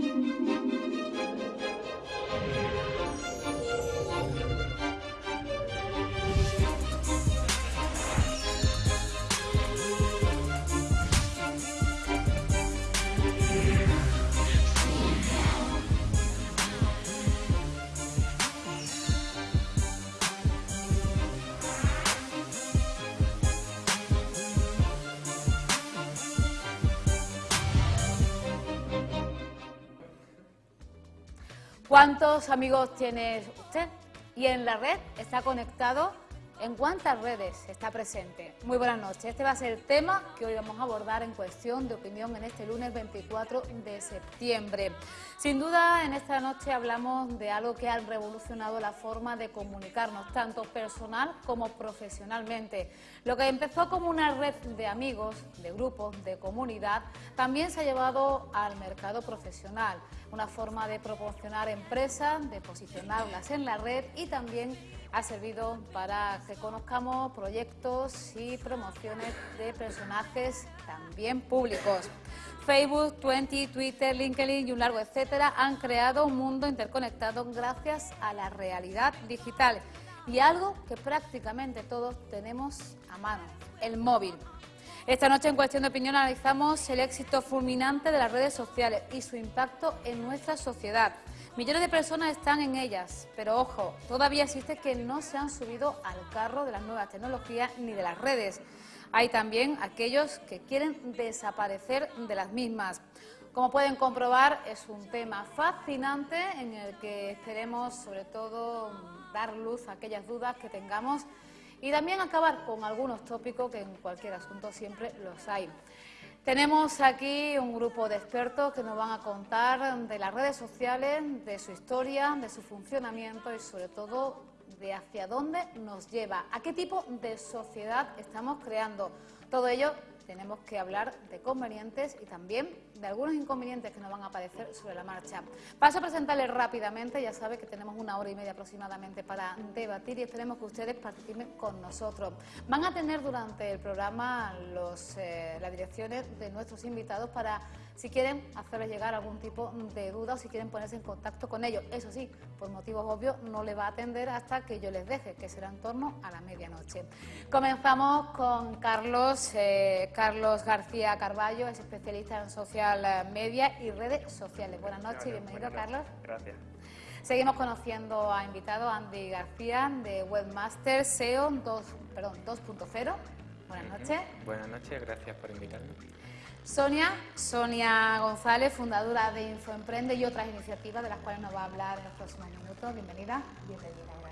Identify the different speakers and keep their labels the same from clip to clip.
Speaker 1: Thank you. ¿Cuántos amigos tiene usted? ¿Y en la red está conectado? ¿En cuántas redes está presente? Muy buenas noches. Este va a ser el tema que hoy vamos a abordar en cuestión de opinión en este lunes 24 de septiembre. Sin duda, en esta noche hablamos de algo que ha revolucionado la forma de comunicarnos, tanto personal como profesionalmente. Lo que empezó como una red de amigos, de grupos, de comunidad, también se ha llevado al mercado profesional una forma de proporcionar empresas, de posicionarlas en la red y también ha servido para que conozcamos proyectos y promociones de personajes también públicos. Facebook, Twenty, Twitter, LinkedIn y un largo etcétera han creado un mundo interconectado gracias a la realidad digital y algo que prácticamente todos tenemos a mano, el móvil. Esta noche en Cuestión de Opinión analizamos el éxito fulminante de las redes sociales y su impacto en nuestra sociedad. Millones de personas están en ellas, pero ojo, todavía existe que no se han subido al carro de las nuevas tecnologías ni de las redes. Hay también aquellos que quieren desaparecer de las mismas. Como pueden comprobar, es un tema fascinante en el que esperemos sobre todo dar luz a aquellas dudas que tengamos y también acabar con algunos tópicos que en cualquier asunto siempre los hay. Tenemos aquí un grupo de expertos que nos van a contar de las redes sociales, de su historia, de su funcionamiento y sobre todo de hacia dónde nos lleva, a qué tipo de sociedad estamos creando. Todo ello tenemos que hablar de convenientes y también de algunos inconvenientes que nos van a aparecer sobre la marcha. Paso a presentarles rápidamente, ya sabe que tenemos una hora y media aproximadamente para debatir y esperemos que ustedes participen con nosotros. Van a tener durante el programa los, eh, las direcciones de nuestros invitados para si quieren hacerles llegar algún tipo de duda o si quieren ponerse en contacto con ellos. Eso sí, por motivos obvios no le va a atender hasta que yo les deje, que será en torno a la medianoche. Comenzamos con Carlos, eh, Carlos García Carballo, es especialista en social media y redes sociales. Buenas noches y bienvenido, Carlos.
Speaker 2: Gracias.
Speaker 1: Seguimos conociendo a invitado Andy García de Webmaster SEO 2.0. Buenas noches.
Speaker 2: Buenas noches, gracias por invitarme.
Speaker 1: Sonia, Sonia González, fundadora de Infoemprende y otras iniciativas de las cuales nos va a hablar en los próximos minutos. Bienvenida.
Speaker 3: Bienvenida.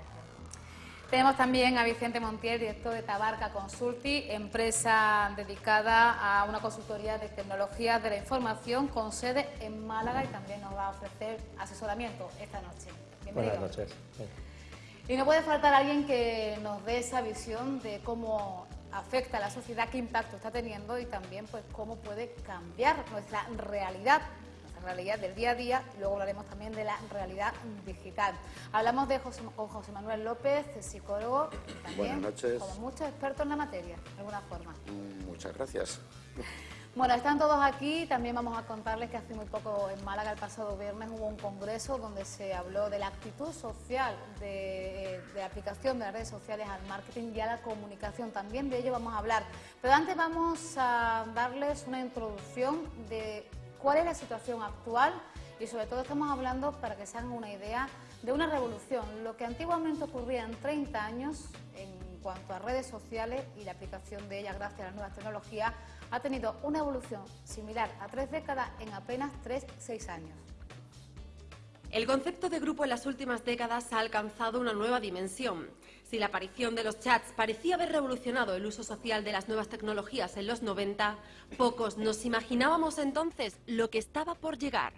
Speaker 1: Tenemos también a Vicente Montiel, director de Tabarca Consulti, empresa dedicada a una consultoría de tecnologías de la información con sede en Málaga y también nos va a ofrecer asesoramiento esta noche.
Speaker 4: Bienvenido. Buenas noches.
Speaker 1: Y no puede faltar alguien que nos dé esa visión de cómo afecta a la sociedad, qué impacto está teniendo y también pues cómo puede cambiar nuestra realidad realidad del día a día y luego hablaremos también de la realidad digital. Hablamos de José, con José Manuel López, psicólogo, también
Speaker 5: Buenas noches.
Speaker 1: como muchos expertos en la materia, de alguna forma.
Speaker 5: Mm, Muchas gracias.
Speaker 1: Bueno, están todos aquí. También vamos a contarles que hace muy poco en Málaga, el pasado viernes, hubo un congreso donde se habló de la actitud social, de, de aplicación de las redes sociales al marketing y a la comunicación. También de ello vamos a hablar. Pero antes vamos a darles una introducción de cuál es la situación actual y sobre todo estamos hablando, para que se hagan una idea, de una revolución. Lo que antiguamente ocurría en 30 años en cuanto a redes sociales y la aplicación de ellas gracias a las nuevas tecnologías, ha tenido una evolución similar a tres décadas en apenas tres, seis años.
Speaker 3: El concepto de grupo en las últimas décadas ha alcanzado una nueva dimensión. Si la aparición de los chats parecía haber revolucionado el uso social de las nuevas tecnologías en los 90, pocos nos imaginábamos entonces lo que estaba por llegar.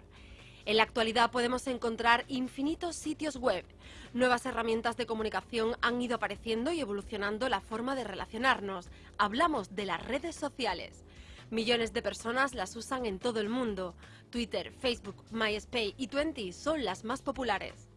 Speaker 3: En la actualidad podemos encontrar infinitos sitios web. Nuevas herramientas de comunicación han ido apareciendo y evolucionando la forma de relacionarnos. Hablamos de las redes sociales. Millones de personas las usan en todo el mundo. Twitter, Facebook, MySpace y Twenty son las más populares.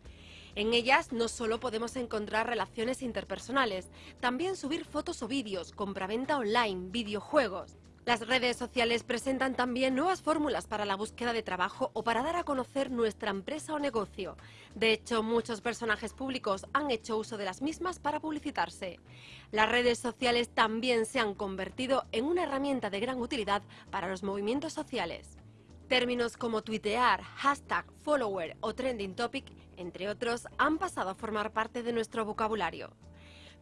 Speaker 3: En ellas no solo podemos encontrar relaciones interpersonales, también subir fotos o vídeos, compraventa online, videojuegos. Las redes sociales presentan también nuevas fórmulas para la búsqueda de trabajo o para dar a conocer nuestra empresa o negocio. De hecho, muchos personajes públicos han hecho uso de las mismas para publicitarse. Las redes sociales también se han convertido en una herramienta de gran utilidad para los movimientos sociales. Términos como tuitear, hashtag, follower o trending topic, entre otros, han pasado a formar parte de nuestro vocabulario.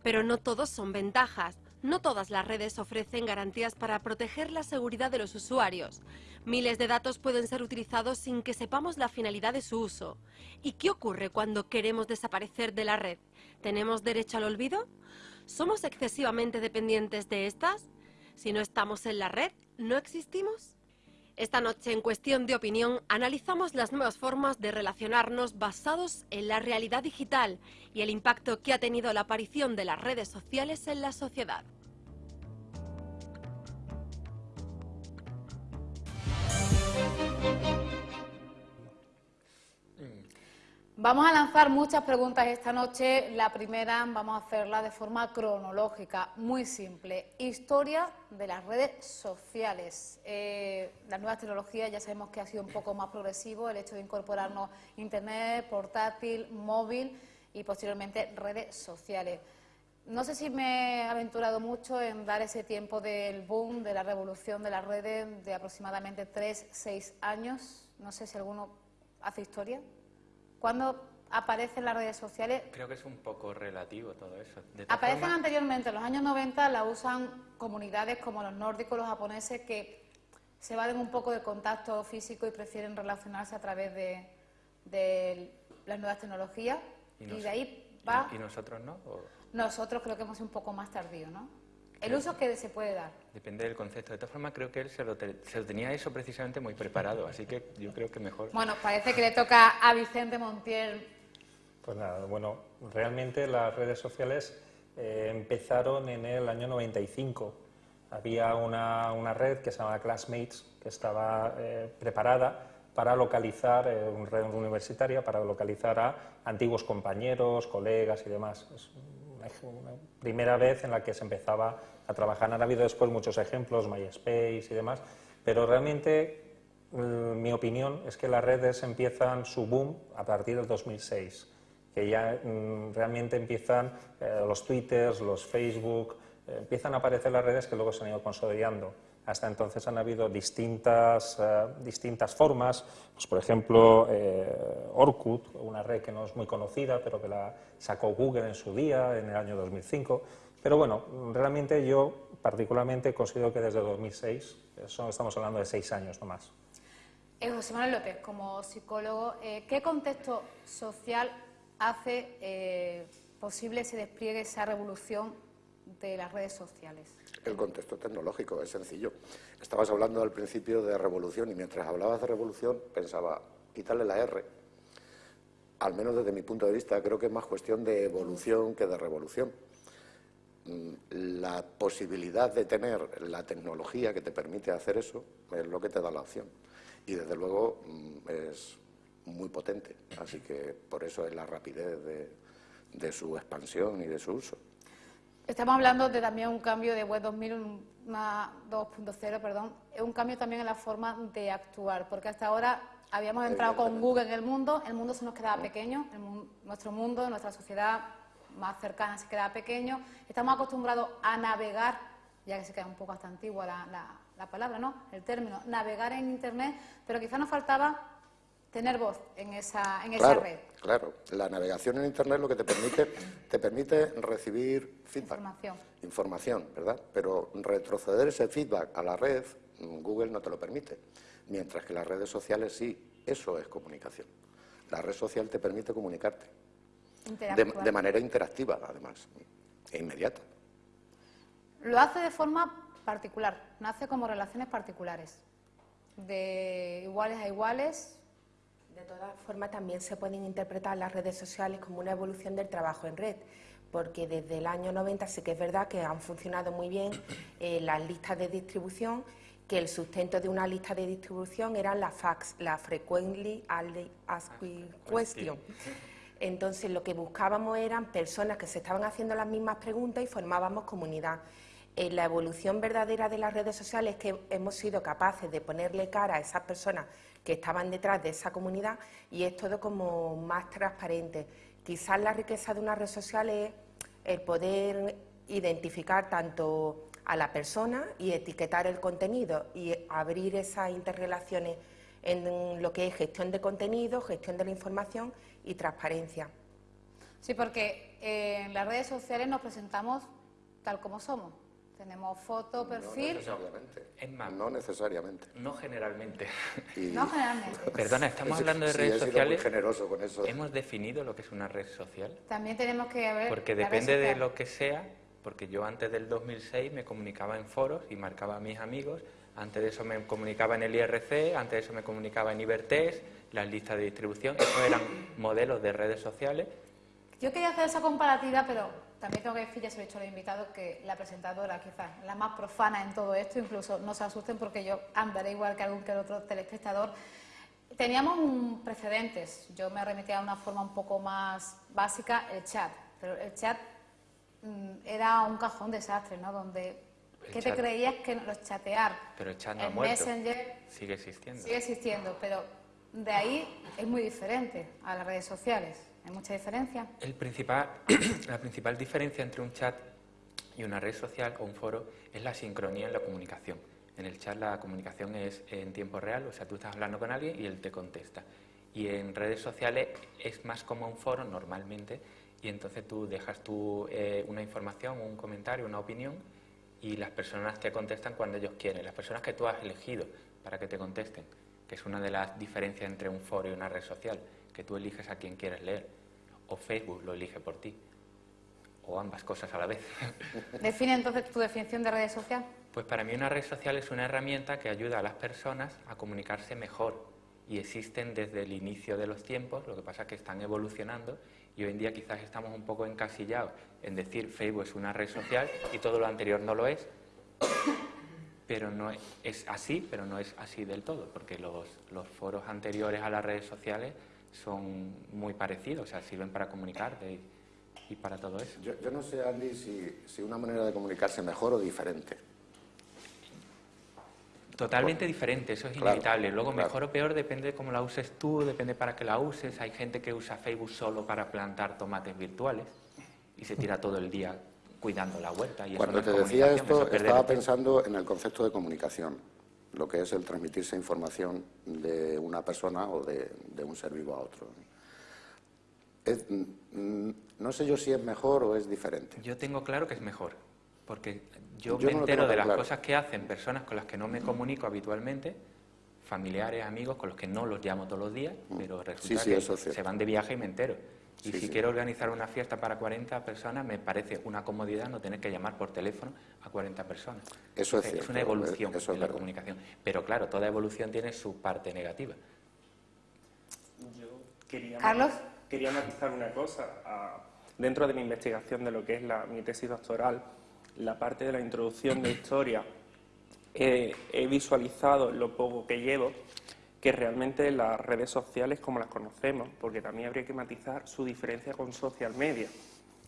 Speaker 3: Pero no todos son ventajas. No todas las redes ofrecen garantías para proteger la seguridad de los usuarios. Miles de datos pueden ser utilizados sin que sepamos la finalidad de su uso. ¿Y qué ocurre cuando queremos desaparecer de la red? ¿Tenemos derecho al olvido? ¿Somos excesivamente dependientes de estas? Si no estamos en la red, ¿no existimos? Esta noche, en Cuestión de Opinión, analizamos las nuevas formas de relacionarnos basados en la realidad digital y el impacto que ha tenido la aparición de las redes sociales en la sociedad.
Speaker 1: Vamos a lanzar muchas preguntas esta noche. La primera vamos a hacerla de forma cronológica, muy simple. Historia de las redes sociales. Eh, las nuevas tecnologías ya sabemos que ha sido un poco más progresivo el hecho de incorporarnos Internet, portátil, móvil y posteriormente redes sociales. No sé si me he aventurado mucho en dar ese tiempo del boom, de la revolución de las redes de aproximadamente 3, 6 años. No sé si alguno hace historia. ¿Cuándo aparecen las redes sociales?
Speaker 2: Creo que es un poco relativo todo eso.
Speaker 1: Aparecen anteriormente, en los años 90 la usan comunidades como los nórdicos, los japoneses, que se valen un poco del contacto físico y prefieren relacionarse a través de, las nuevas tecnologías. Y, de ahí va...
Speaker 2: ¿Y nosotros no?
Speaker 1: Nosotros creo que hemos sido un poco más tardíos, ¿no? El uso que se puede dar.
Speaker 2: Depende del concepto. De todas formas, creo que él se lo, tenía eso precisamente muy preparado, así que yo creo que mejor...
Speaker 1: Bueno, parece que le toca a Vicente Montiel.
Speaker 4: Pues nada, bueno, realmente las redes sociales eh, empezaron en el año 95. Había una, red que se llama Classmates, que estaba eh, preparada para localizar, eh, una red universitaria, para localizar a antiguos compañeros, colegas y demás primera vez en la que se empezaba a trabajar. Han habido después muchos ejemplos, MySpace y demás, pero realmente mm, mi opinión es que las redes empiezan su boom a partir del 2006, que ya mm, realmente empiezan eh, los Twitters, los Facebook, eh, empiezan a aparecer las redes que luego se han ido consolidando. Hasta entonces han habido distintas, eh, distintas formas, pues por ejemplo eh, Orkut, una red que no es muy conocida, pero que la sacó Google en su día, en el año 2005. Pero bueno, realmente yo particularmente considero que desde 2006, eso estamos hablando de seis años no más.
Speaker 1: Eh, José Manuel López, como psicólogo, ¿qué contexto social hace posible ese despliegue, esa revolución de las redes sociales?
Speaker 5: El contexto tecnológico, es sencillo. Estabas hablando al principio de revolución y mientras hablabas de revolución pensaba, quitarle la R. Al menos desde mi punto de vista, creo que es más cuestión de evolución que de revolución. Mm, la posibilidad de tener la tecnología que te permite hacer eso es lo que te da la opción. Y desde luego mm, es muy potente. Así que por eso es la rapidez de su expansión y de su uso.
Speaker 1: Estamos hablando de también un cambio de Web 2000, 2.0, perdón, es un cambio también en la forma de actuar, porque hasta ahora habíamos entrado con Google en el mundo, el mundo se nos quedaba pequeño, nuestro mundo, nuestra sociedad más cercana se quedaba pequeño, estamos acostumbrados a navegar, ya que se queda un poco hasta antigua la palabra, ¿no? El término, navegar en Internet, pero quizás nos faltaba tener voz en esa, en esa red.
Speaker 5: Claro, la navegación en Internet lo que te permite, te permite recibir feedback.
Speaker 1: Información.
Speaker 5: Información, ¿verdad? Pero retroceder ese feedback a la red, Google no te lo permite. Mientras que las redes sociales sí, eso es comunicación. La red social te permite comunicarte. De, de manera interactiva, además, e inmediata.
Speaker 1: Lo hace de forma particular, nace como relaciones particulares, de iguales a iguales,
Speaker 6: de todas formas, también se pueden interpretar las redes sociales como una evolución del trabajo en red, porque desde el año 90 sí que es verdad que han funcionado muy bien eh, las listas de distribución, que el sustento de una lista de distribución eran las fax, la Frequently Asked Question. Entonces, lo que buscábamos eran personas que se estaban haciendo las mismas preguntas y formábamos comunidad. En la evolución verdadera de las redes sociales es que hemos sido capaces de ponerle cara a esas personas que estaban detrás de esa comunidad y es todo como más transparente. Quizás la riqueza de una red social es el poder identificar tanto a la persona y etiquetar el contenido y abrir esas interrelaciones en lo que es gestión de contenido, gestión de la información y transparencia.
Speaker 1: Sí, porque eh, en las redes sociales nos presentamos tal como somos. Tenemos foto, perfil.
Speaker 5: No necesariamente.
Speaker 2: Es más,
Speaker 5: no necesariamente.
Speaker 2: No generalmente.
Speaker 1: No generalmente.
Speaker 2: Perdona, estamos hablando de
Speaker 5: sí,
Speaker 2: redes
Speaker 5: he sido
Speaker 2: sociales.
Speaker 5: Muy generoso con eso.
Speaker 2: ¿Hemos definido lo que es una red social?
Speaker 1: También tenemos que ver.
Speaker 2: Porque depende de lo que sea, porque yo antes del 2006 me comunicaba en foros y marcaba a mis amigos, antes de eso me comunicaba en el IRC, antes de eso me comunicaba en Ibertest, las listas de distribución, esos eran modelos de redes sociales.
Speaker 1: Yo quería hacer esa comparativa, pero también tengo que decir, ya se lo he dicho a los invitados, que la presentadora quizás la más profana en todo esto, incluso no se asusten porque yo andaré igual que algún que otro telespectador. Teníamos un precedentes, yo me remitía a una forma un poco más básica, el chat, pero el chat mm, era un cajón desastre, ¿no? Donde,
Speaker 2: El
Speaker 1: ¿qué te creías que los chatear?
Speaker 2: Pero el chat no ha
Speaker 1: el
Speaker 2: muerto.
Speaker 1: Messenger
Speaker 2: Sigue existiendo.
Speaker 1: sigue existiendo, pero de ahí es muy diferente a las redes sociales. Hay mucha diferencia.
Speaker 2: El principal, la principal diferencia entre un chat y una red social o un foro es la sincronía en la comunicación. En el chat la comunicación es en tiempo real, o sea, tú estás hablando con alguien y él te contesta. Y en redes sociales es más como un foro normalmente y entonces tú dejas tú, eh, una información, un comentario, una opinión y las personas te contestan cuando ellos quieren, las personas que tú has elegido para que te contesten, que es una de las diferencias entre un foro y una red social, que tú eliges a quien quieres leer, o Facebook lo elige por ti, o ambas cosas a la vez.
Speaker 1: Define entonces tu definición de redes social.
Speaker 2: Pues para mí una red social es una herramienta que ayuda a las personas a comunicarse mejor y existen desde el inicio de los tiempos, lo que pasa es que están evolucionando y hoy en día quizás estamos un poco encasillados en decir Facebook es una red social y todo lo anterior no lo es, pero no es, es así, pero no es así del todo, porque los, los foros anteriores a las redes sociales son muy parecidos, o sea, sirven para comunicarte y, y para todo eso.
Speaker 5: Yo, yo no sé, Andy, si, si una manera de comunicarse mejor o diferente.
Speaker 2: Totalmente diferente, eso es
Speaker 5: Claro,
Speaker 2: inevitable. Luego,
Speaker 5: claro.
Speaker 2: mejor o peor depende de cómo la uses tú, depende para qué la uses. Hay gente que usa Facebook solo para plantar tomates virtuales y se tira todo el día cuidando la huerta. Y eso
Speaker 5: Cuando
Speaker 2: no es
Speaker 5: te decía
Speaker 2: comunicación,
Speaker 5: esto,
Speaker 2: eso es
Speaker 5: estaba pensando en el concepto de comunicación, lo que es el transmitirse información de una persona o de, de un ser vivo a otro. Es- mm, no sé yo si es mejor o es diferente.
Speaker 2: Yo tengo claro que es mejor, porque yo,
Speaker 5: Yo
Speaker 2: me
Speaker 5: no
Speaker 2: entero de las
Speaker 5: claro.
Speaker 2: cosas que hacen personas con las que no me comunico habitualmente, familiares, amigos, con los que no los llamo todos los días, pero resulta
Speaker 5: Mm. Sí, sí,
Speaker 2: que
Speaker 5: eso es
Speaker 2: se van de viaje y me entero. Y
Speaker 5: Sí,
Speaker 2: si
Speaker 5: sí.
Speaker 2: quiero organizar una fiesta para 40 personas, me parece una comodidad no tener que llamar por teléfono a 40 personas.
Speaker 5: Eso es
Speaker 2: Es
Speaker 5: cierto,
Speaker 2: una evolución
Speaker 5: es
Speaker 2: de la
Speaker 5: verdad.
Speaker 2: comunicación. Pero claro, toda evolución tiene su parte negativa.
Speaker 7: Yo quería,
Speaker 1: Carlos.
Speaker 7: quería matizar una cosa. Ah, dentro de mi investigación de lo que es la, mi tesis doctoral, la parte de la introducción de historia, eh, he visualizado lo poco que llevo que realmente las redes sociales como las conocemos, porque también habría que matizar su diferencia con social media,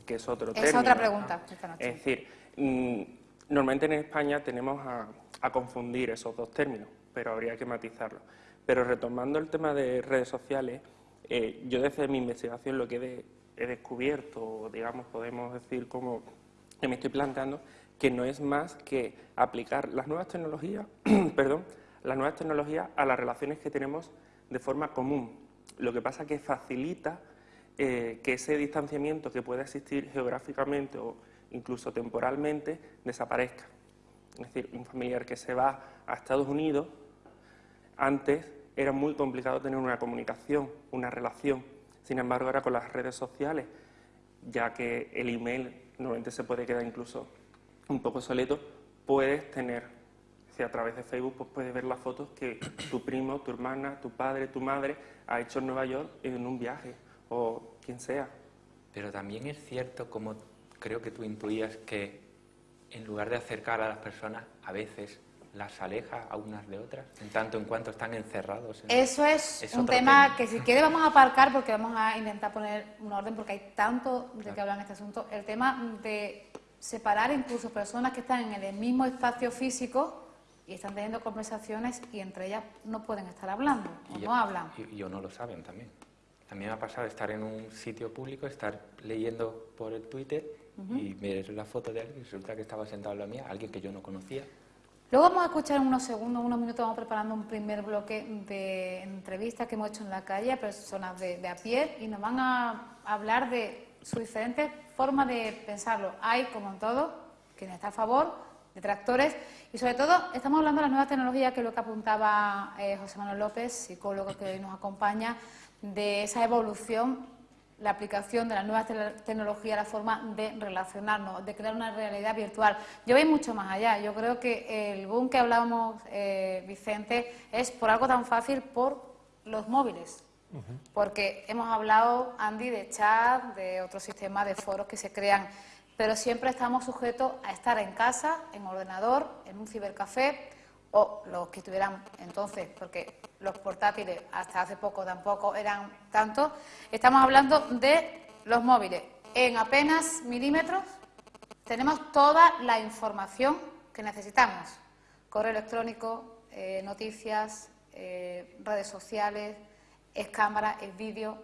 Speaker 7: que es otro
Speaker 1: Es
Speaker 7: término.
Speaker 1: otra pregunta esta noche.
Speaker 7: Es decir, mm, normalmente en España tenemos a, a confundir esos dos términos, pero habría que matizarlo. Pero retomando el tema de redes sociales, eh, yo desde mi investigación lo que he, de- he descubierto, digamos, podemos decir como que me estoy planteando, que no es más que aplicar las nuevas tecnologías, perdón, las nuevas tecnologías a las relaciones que tenemos de forma común. Lo que pasa que facilita eh, que ese distanciamiento que pueda existir geográficamente o incluso temporalmente desaparezca. Es decir, un familiar que se va a Estados Unidos, antes era muy complicado tener una comunicación, una relación. Sin embargo, ahora con las redes sociales, ya que el email normalmente se puede quedar incluso un poco soleto, puedes tener, si a través de Facebook pues puedes ver las fotos que tu primo, tu hermana, tu padre, tu madre ha hecho en Nueva York en un viaje, o quien sea.
Speaker 2: Pero también es cierto, como creo que tú intuías, que en lugar de acercar a las personas, a veces las aleja a unas de otras, en tanto en cuanto están encerrados. en-
Speaker 1: Eso es,
Speaker 2: Es
Speaker 1: un tema,
Speaker 2: tema.
Speaker 1: que si quiere vamos a aparcar porque vamos a intentar poner un orden porque hay tanto de que hablar en este asunto. El tema de separar incluso personas que están en el mismo espacio físico y están teniendo conversaciones y entre ellas no pueden estar hablando o no hablan.
Speaker 2: Y, o no lo saben también. A mí me ha pasado estar en un sitio público, estar leyendo por el Twitter y ver la foto de alguien y resulta que estaba sentado en la mía, alguien que yo no conocía.
Speaker 1: Luego vamos a escuchar en unos segundos, unos minutos, vamos preparando un primer bloque de entrevistas que hemos hecho en la calle a personas de, de a pie y nos van a hablar de sus diferentes formas de pensarlo. Hay, como en todo, quien está a favor, detractores, y sobre todo estamos hablando de las nuevas tecnologías, que es lo que apuntaba eh, José Manuel López, psicólogo que hoy nos acompaña, de esa evolución, la aplicación de las nuevas tecnologías, la forma de relacionarnos, de crear una realidad virtual. Yo voy mucho más allá. Yo creo que el boom que hablábamos, eh, Vicente, es por algo tan fácil, por los móviles. Porque hemos hablado, Andy, de chat, de otros sistemas de foros que se crean, pero siempre estamos sujetos a estar en casa, en ordenador, en un cibercafé o los que tuvieran entonces, porque los portátiles hasta hace poco tampoco eran tanto. Estamos hablando de los móviles. En apenas milímetros tenemos toda la información que necesitamos. Correo electrónico, eh, noticias, eh, redes sociales, es cámara, es vídeo.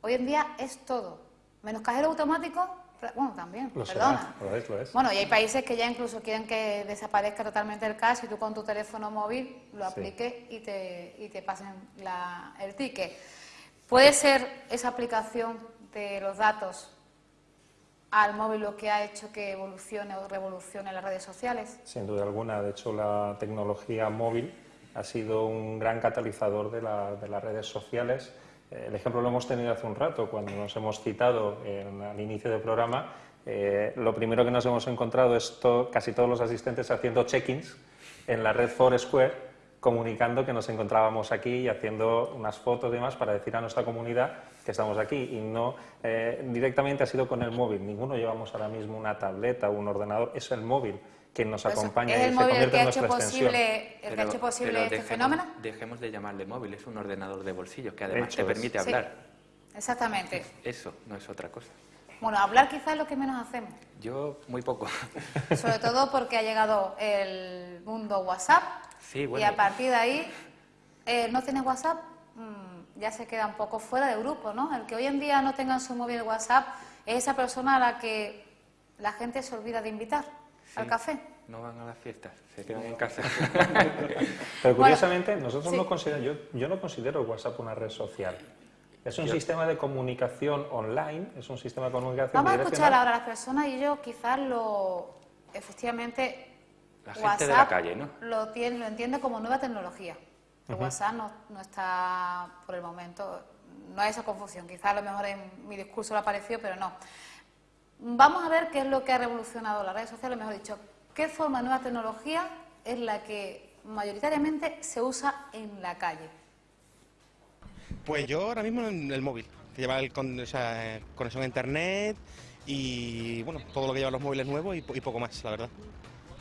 Speaker 1: Hoy en día es todo. Menos cajero automático, bueno, también, perdona. Bueno, y hay países que ya incluso quieren que desaparezca totalmente el cash y tú con tu teléfono móvil lo apliques y, te, y te pasen el ticket. ¿Puede ser esa aplicación de los datos al móvil lo que ha hecho que evolucione o revolucione las redes sociales?
Speaker 4: Sin duda alguna. De hecho, la tecnología móvil ha sido un gran catalizador de, las redes sociales. El ejemplo lo hemos tenido hace un rato, cuando nos hemos citado al inicio del programa. Eh, lo primero que nos hemos encontrado es casi todos los asistentes haciendo check-ins en la red Foursquare, comunicando que nos encontrábamos aquí y haciendo unas fotos y demás para decir a nuestra comunidad que estamos aquí. Y no eh, directamente ha sido con el móvil. Ninguno llevamos ahora mismo una tableta o un ordenador, es el móvil que nos pues acompaña
Speaker 1: ¿Es
Speaker 4: el móvil
Speaker 1: el que ha hecho posible, el que ha hecho posible este fenómeno?
Speaker 2: Dejemos de llamarle móvil, es un ordenador de bolsillo que además te permite hablar.
Speaker 1: exactamente.
Speaker 2: Eso, no es otra cosa.
Speaker 1: Bueno, hablar quizás es lo que menos hacemos.
Speaker 2: Yo, muy poco.
Speaker 1: Sobre todo porque ha llegado el mundo WhatsApp.
Speaker 2: Sí, bueno.
Speaker 1: Y a partir de ahí, eh, ¿no tienes WhatsApp? Mm, ya se queda un poco fuera de grupo, ¿no? El que hoy en día no tenga en su móvil WhatsApp es esa persona a la que la gente se olvida de invitar al café.
Speaker 2: No van a las fiestas, se quedan en casa.
Speaker 4: Pero curiosamente, nosotros no consideramos, yo, yo, no considero WhatsApp una red social. Es un sistema de comunicación online, es un sistema de comunicación
Speaker 1: Vamos a escuchar ahora a las personas y ellos quizás lo, efectivamente,
Speaker 2: la gente de la calle, ¿no?
Speaker 1: Lo, tiene, lo entiende como nueva tecnología. El WhatsApp no, no, está, por el momento, no hay esa confusión. Quizás a lo mejor en mi discurso lo apareció, pero no. Vamos a ver qué es lo que ha revolucionado las redes sociales, mejor dicho, qué forma de nueva tecnología es la que mayoritariamente se usa en la calle.
Speaker 8: Pues yo ahora mismo en el móvil, que lleva el con, o sea, conexión a internet y bueno, todo lo que llevan los móviles nuevos y, poco más, la verdad.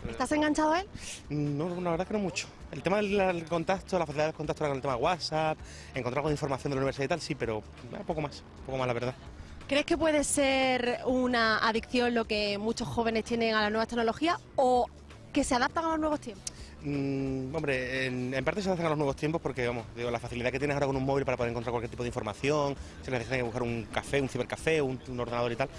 Speaker 3: ¿Estás enganchado a él?
Speaker 8: No, la verdad que no mucho. El tema del contacto, la facilidad del contacto con el tema de WhatsApp, encontrar con información de la universidad y tal, sí, pero eh, poco más, poco más la verdad.
Speaker 3: ¿Crees que puede ser una adicción lo que muchos jóvenes tienen a las nuevas tecnologías o que se adaptan a los nuevos tiempos?
Speaker 8: Mm, hombre, en, parte se adaptan a los nuevos tiempos porque, vamos, digo, la facilidad que tienes ahora con un móvil para poder encontrar cualquier tipo de información, si necesitas buscar un café, un cibercafé, un, un ordenador y tal,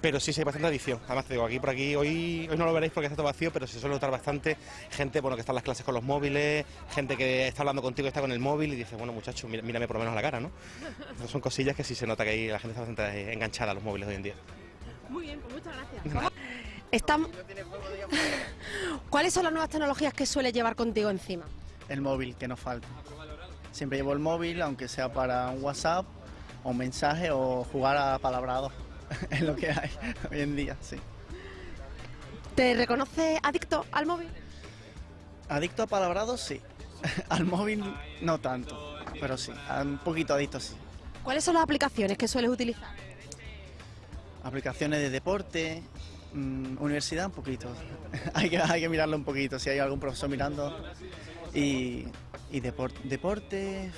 Speaker 8: pero sí, sí hay bastante adicción. Además, te digo, aquí por aquí, hoy, hoy no lo veréis porque está todo vacío, pero se suele notar bastante gente bueno, que está en las clases con los móviles, gente que está hablando contigo y está con el móvil y dice, bueno, muchacho, mírame por lo menos a la cara, ¿no? son cosillas que sí se nota que ahí la gente está bastante enganchada a los móviles hoy en día.
Speaker 3: Muy bien, pues muchas gracias. ¿Cuáles son las nuevas tecnologías que suele llevar contigo encima?
Speaker 9: El móvil, que nos falta. Siempre llevo el móvil, aunque sea para un WhatsApp, o un mensaje, o jugar a palabrado. es lo que hay hoy en día, sí.
Speaker 3: ¿Te reconoce adicto al móvil?
Speaker 9: Adicto a palabrados, sí. al móvil no tanto, pero sí, un poquito adicto sí.
Speaker 3: ¿Cuáles son las aplicaciones que sueles utilizar?
Speaker 9: Aplicaciones de deporte, mm, universidad un poquito. hay, que, hay que mirarlo un poquito, si hay algún profesor mirando. Y, y deporte,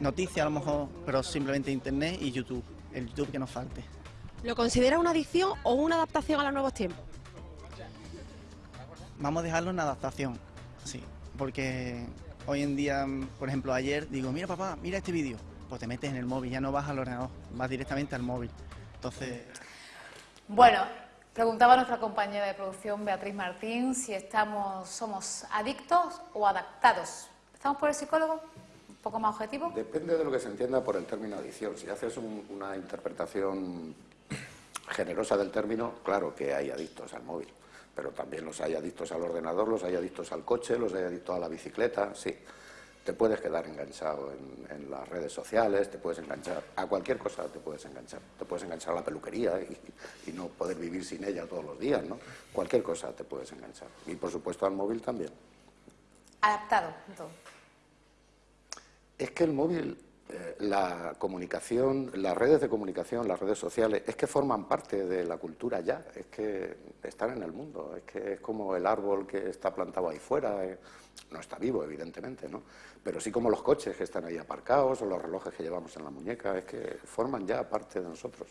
Speaker 9: noticias a lo mejor, pero simplemente internet y YouTube, el YouTube que nos falte.
Speaker 3: ¿Lo considera una adicción o una adaptación a los nuevos tiempos?
Speaker 9: vamos a dejarlo en adaptación, sí, porque hoy en día, por ejemplo, ayer digo, mira papá, mira este vídeo, pues te metes en el móvil, ya no vas al ordenador, vas directamente al móvil. Entonces...
Speaker 1: Bueno, preguntaba nuestra compañera de producción, Beatriz Martín, si estamos, somos adictos o adaptados. ¿Estamos por el psicólogo? ¿Un poco más objetivo?
Speaker 5: Depende de lo que se entienda por el término adicción. Si haces una interpretación generosa del término, claro que hay adictos al móvil, pero también los hay adictos al ordenador, los hay adictos al coche, los hay adictos a la bicicleta, sí te puedes quedar enganchado en, las redes sociales, te puedes enganchar a cualquier cosa, te puedes enganchar. Te puedes enganchar a la peluquería y, no poder vivir sin ella todos los días, ¿no? Cualquier cosa te puedes enganchar. Y por supuesto al móvil también.
Speaker 1: Adaptado,
Speaker 5: Es que el móvil, eh, la comunicación, las redes de comunicación, las redes sociales, es que forman parte de la cultura ya, es que están en el mundo, es que es como el árbol que está plantado ahí fuera. Eh, no está vivo, evidentemente, ¿no? Pero sí como los coches que están ahí aparcados o los relojes que llevamos en la muñeca, es que forman ya parte de nosotros.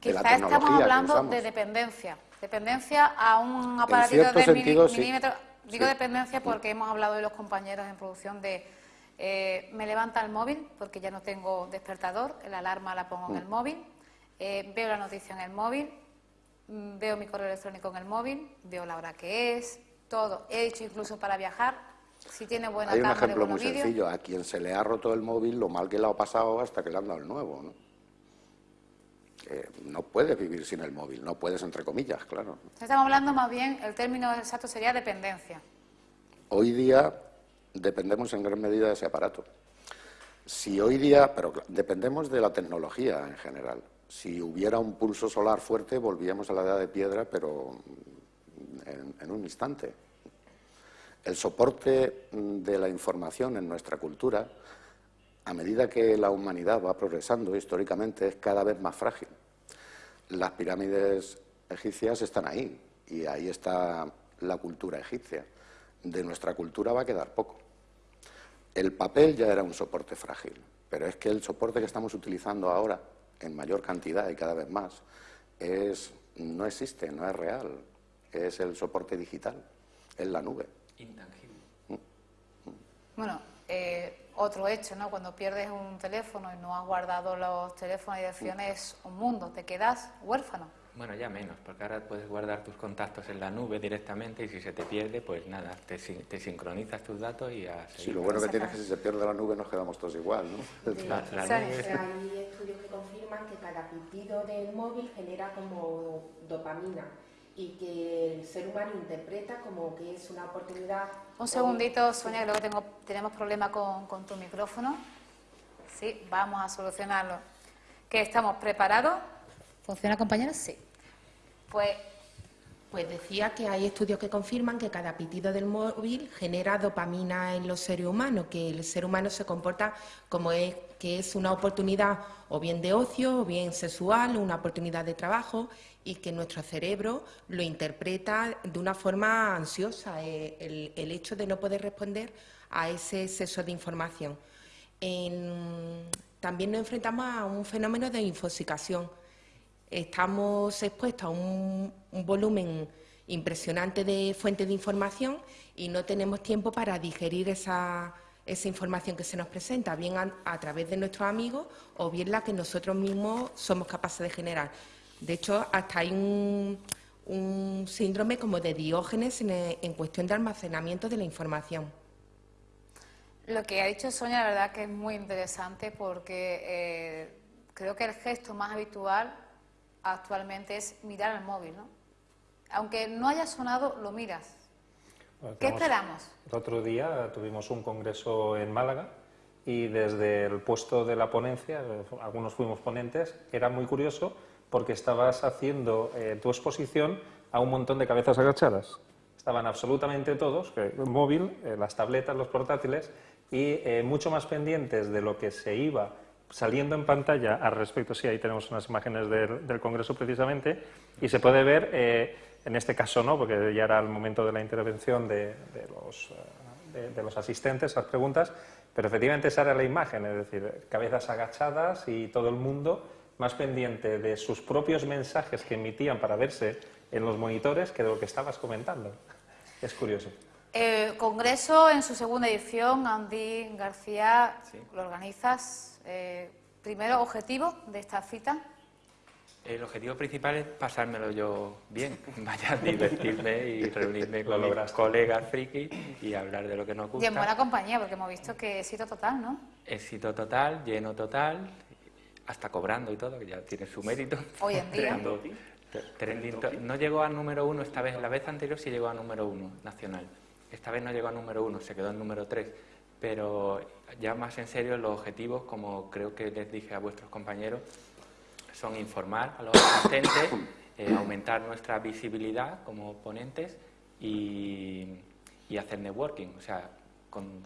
Speaker 1: Quizás estamos hablando de dependencia, dependencia a un aparatito de milímetro. Digo dependencia porque hemos hablado de los compañeros en producción de eh, me levanta el móvil porque ya no tengo despertador, la alarma la pongo en el mm. móvil, eh, veo la noticia en el móvil, mm, veo mi correo electrónico en el móvil, veo la hora que es, todo. He hecho incluso para viajar, si tiene buena
Speaker 5: Hay un ejemplo muy sencillo. A quien se le ha roto el móvil, lo mal que le ha pasado hasta que le han dado el nuevo. ¿no? no puedes vivir sin el móvil, no puedes entre comillas, claro.
Speaker 1: Estamos hablando más bien, el término exacto sería dependencia.
Speaker 5: Hoy día dependemos en gran medida de ese aparato. Si hoy día, pero dependemos de la tecnología en general. Si hubiera un pulso solar fuerte, volvíamos a la edad de piedra, pero en un instante. El soporte mm, de la información en nuestra cultura, a medida que la humanidad va progresando históricamente, es cada vez más frágil. Las pirámides egipcias están ahí y ahí está la cultura egipcia. De nuestra cultura va a quedar poco. El papel ya era un soporte frágil, pero es que el soporte que estamos utilizando ahora, en mayor cantidad y cada vez más, es, no existe, no es real. Es el soporte digital, es la nube intangible.
Speaker 1: Bueno, eh, otro hecho, ¿no? Cuando pierdes un teléfono y no has guardado los teléfonos y direcciones, es un mundo, te quedas huérfano.
Speaker 2: Bueno, ya menos, porque ahora puedes guardar tus contactos en la nube directamente y si se te pierde, pues nada, te, sincronizas tus datos y a
Speaker 5: Sí, lo bueno que tienes es que si se pierde la nube nos quedamos todos igual, ¿no?
Speaker 6: La, Hay estudios que confirman que cada pitido del móvil genera como dopamina y que el ser humano interpreta como que es una oportunidad.
Speaker 1: Un segundito, Sonia, creo que tengo, tenemos problema con, con tu micrófono. Sí, vamos a solucionarlo. ¿Que estamos preparados? ¿Funciona, compañeros? Sí. Pues
Speaker 6: pues decía que hay estudios que confirman que cada pitido del móvil genera dopamina en los seres humanos, que el ser humano se comporta como es, que es una oportunidad o bien de ocio o bien sexual, una oportunidad de trabajo y que nuestro cerebro lo interpreta de una forma ansiosa, eh, el, hecho de no poder responder a ese exceso de información. también nos enfrentamos a un fenómeno de infoxicación estamos expuestos a un, volumen impresionante de fuentes de información y no tenemos tiempo para digerir esa, información que se nos presenta, bien a, través de nuestros amigos o bien la que nosotros mismos somos capaces de generar. De hecho, hasta hay un, síndrome como de diógenes en, cuestión de almacenamiento de la información.
Speaker 1: Lo que ha dicho Sonia, la verdad que es muy interesante porque eh, creo que el gesto más habitual actualmente es mirar el móvil, ¿no? Aunque no haya sonado, lo miras. ¿Qué esperamos?
Speaker 4: El otro día tuvimos un congreso en Málaga y desde el puesto de la ponencia, algunos fuimos ponentes, era muy curioso porque estabas haciendo eh, tu exposición a un montón de cabezas agachadas. Estaban absolutamente todos, el móvil, eh, las tabletas, los portátiles, y eh, mucho más pendientes de lo que se iba saliendo en pantalla al respecto, sí, ahí tenemos unas imágenes del, Congreso precisamente, y se puede ver, eh, en este caso no, porque ya era el momento de la intervención de, los, eh, de, los, asistentes a las preguntas, pero efectivamente esa era la imagen, es decir, cabezas agachadas y todo el mundo más pendiente de sus propios mensajes que emitían para verse en los monitores que de lo que estabas comentando. es curioso.
Speaker 1: Eh, congreso en su segunda edición, Andy García, lo organizas. Eh, primero, objetivo de esta cita.
Speaker 2: El objetivo principal es pasármelo yo bien, vaya a divertirme y reunirme con mis colegas friki y hablar de lo que nos gusta.
Speaker 1: Y en buena compañía, porque hemos visto que éxito total, ¿no?
Speaker 2: Éxito total, lleno total, hasta cobrando y todo, que ya tiene su mérito.
Speaker 1: Hoy en día.
Speaker 2: no llegó a número uno esta vez, la vez anterior sí llegó a número uno nacional. Esta vez no llegó a número uno, se quedó en número tres. Pero ya más en serio, los objetivos, como creo que les dije a vuestros compañeros, son informar a los asistentes, eh, aumentar nuestra visibilidad como ponentes y, hacer networking, o sea,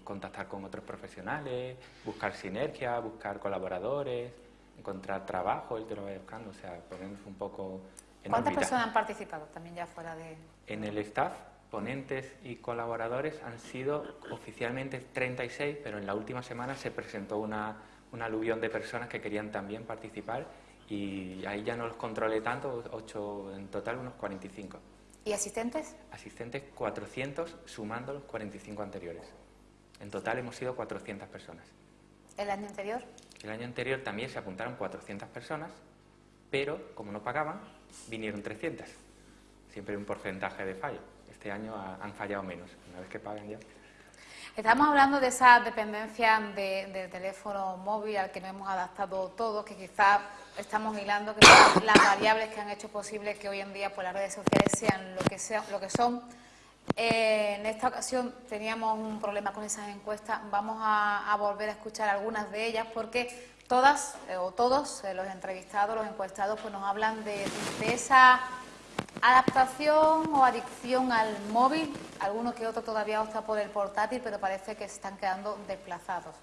Speaker 2: contactar con otros profesionales, buscar sinergia, buscar colaboradores, encontrar trabajo, el que lo vaya buscando, o sea, ponernos un poco
Speaker 1: en ¿Cuántas personas han participado también ya fuera de...?
Speaker 2: En el staff, ponentes y colaboradores han sido oficialmente 36, pero en la última semana se presentó una, una aluvión de personas que querían también participar y ahí ya no los controlé tanto, 8 en total, unos 45.
Speaker 1: ¿Y asistentes?
Speaker 2: Asistentes 400 sumando los 45 anteriores. En total hemos sido 400 personas.
Speaker 1: ¿El año anterior?
Speaker 2: El año anterior también se apuntaron 400 personas, pero como no pagaban, vinieron 300. Siempre un porcentaje de fallo. Este año han fallado menos, una vez que pagan ya.
Speaker 1: Estamos hablando de esa dependencia del teléfono móvil al que nos hemos adaptado todos, que quizás estamos hilando que son las variables que han hecho posible que hoy en día pues, las redes sociales sean lo que, sean, lo que son. Eh, en esta ocasión teníamos un problema con esas encuestas, vamos a, volver a escuchar algunas de ellas porque todas eh, o todos eh, los entrevistados, los encuestados, pues nos hablan de, de esa adaptación o adicción al móvil, algunos que otro todavía opta por el portátil, pero parece que se están quedando desplazados.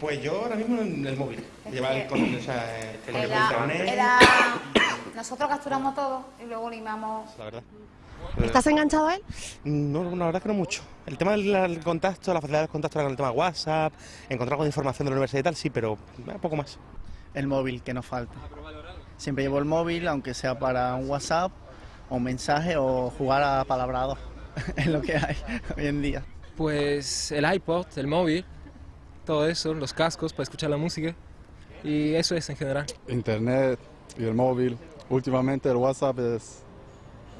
Speaker 8: Pues yo ahora mismo en el móvil. Lleva el, o sea, el
Speaker 1: era, nosotros capturamos todo y luego limamos.
Speaker 8: La verdad.
Speaker 3: ¿Estás enganchado a él?
Speaker 8: No, la verdad que no mucho. El tema del contacto, la facilidad del contacto con el tema de WhatsApp, encontrar algo de información de la universidad y tal, sí, pero eh, poco más.
Speaker 9: El móvil que nos falta. Siempre llevo el móvil, aunque sea para un WhatsApp o un mensaje o jugar a palabrado, es lo que hay hoy en día.
Speaker 10: Pues el iPod, el móvil, todo eso, los cascos para escuchar la música y eso es en general.
Speaker 11: Internet y el móvil. Últimamente el WhatsApp es,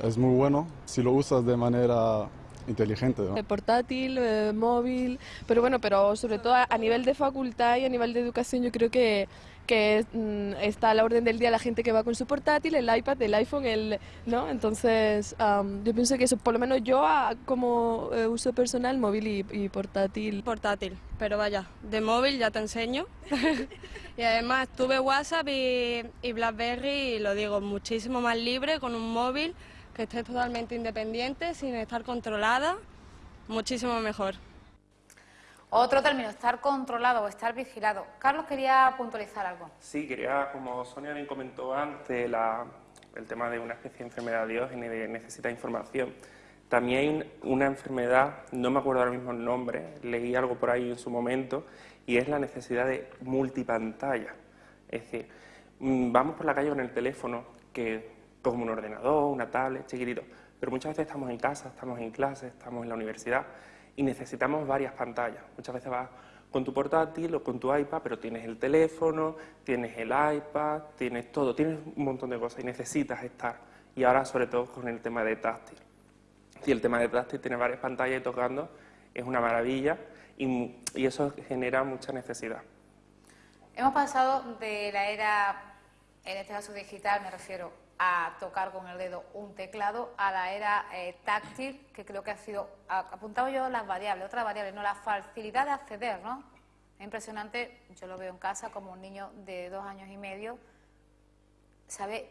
Speaker 11: es muy bueno si lo usas de manera inteligente. ¿no?
Speaker 12: Portátil, eh, móvil, pero bueno, pero sobre todo a, nivel de facultad y a nivel de educación yo creo que que mm, está a la orden del día la gente que va con su portátil, el iPad, el iPhone, el, ¿no? Entonces, yo pienso que eso, por lo menos yo como eh, uso personal, móvil y, portátil.
Speaker 13: Portátil, pero vaya, de móvil ya te enseño. y además tuve WhatsApp y, y BlackBerry y lo digo, muchísimo más libre con un móvil que esté totalmente independiente, sin estar controlada, muchísimo mejor.
Speaker 1: Otro término, estar controlado o estar vigilado. Carlos quería puntualizar algo.
Speaker 7: Sí, quería, como Sonia bien comentó antes, el tema de una especie de enfermedad diógenes de necesita información. También hay una enfermedad, no me acuerdo ahora mismo el nombre, leí algo por ahí en su momento, y es la necesidad de multipantalla. Es decir, mm, vamos por la calle con el teléfono, que como un ordenador, una tablet, chiquitito. Pero muchas veces estamos en casa, estamos en clase, estamos en la universidad y necesitamos varias pantallas. Muchas veces vas con tu portátil o con tu iPad, pero tienes el teléfono, tienes el iPad, tienes todo, tienes un montón de cosas y necesitas estar. Y ahora sobre todo con el tema de táctil. Si el tema de táctil tiene varias pantallas y tocando, es una maravilla y, y eso genera mucha necesidad.
Speaker 1: Hemos pasado de la era, en este caso digital, me refiero, a tocar con el dedo un teclado a la era eh, táctil, que creo que ha sido, apuntado yo las variables, otra variable, no la facilidad de acceder, ¿no? Es impresionante, yo lo veo en casa como un niño de dos años y medio, sabe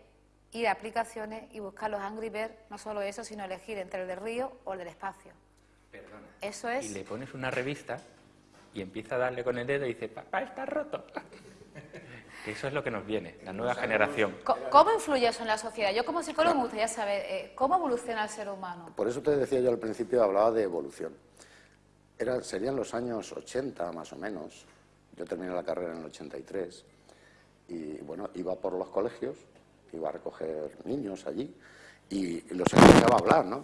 Speaker 1: ir a aplicaciones y buscar los Angry Birds, no solo eso, sino elegir entre el del río o el del espacio.
Speaker 2: Perdona.
Speaker 1: Eso es...
Speaker 2: Y le pones una revista y empieza a darle con el dedo y dice, papá, está roto. Eso es lo que nos viene, la nueva generación.
Speaker 1: ¿Cómo influye eso en la sociedad? Yo como psicólogo me gustaría saber eh, cómo evoluciona el ser humano.
Speaker 5: Por eso te decía yo al principio, hablaba de evolución. Era, serían los años 80 más o menos. Yo terminé la carrera en el 83 y bueno, iba por los colegios, iba a recoger niños allí y los escuchaba hablar, ¿no?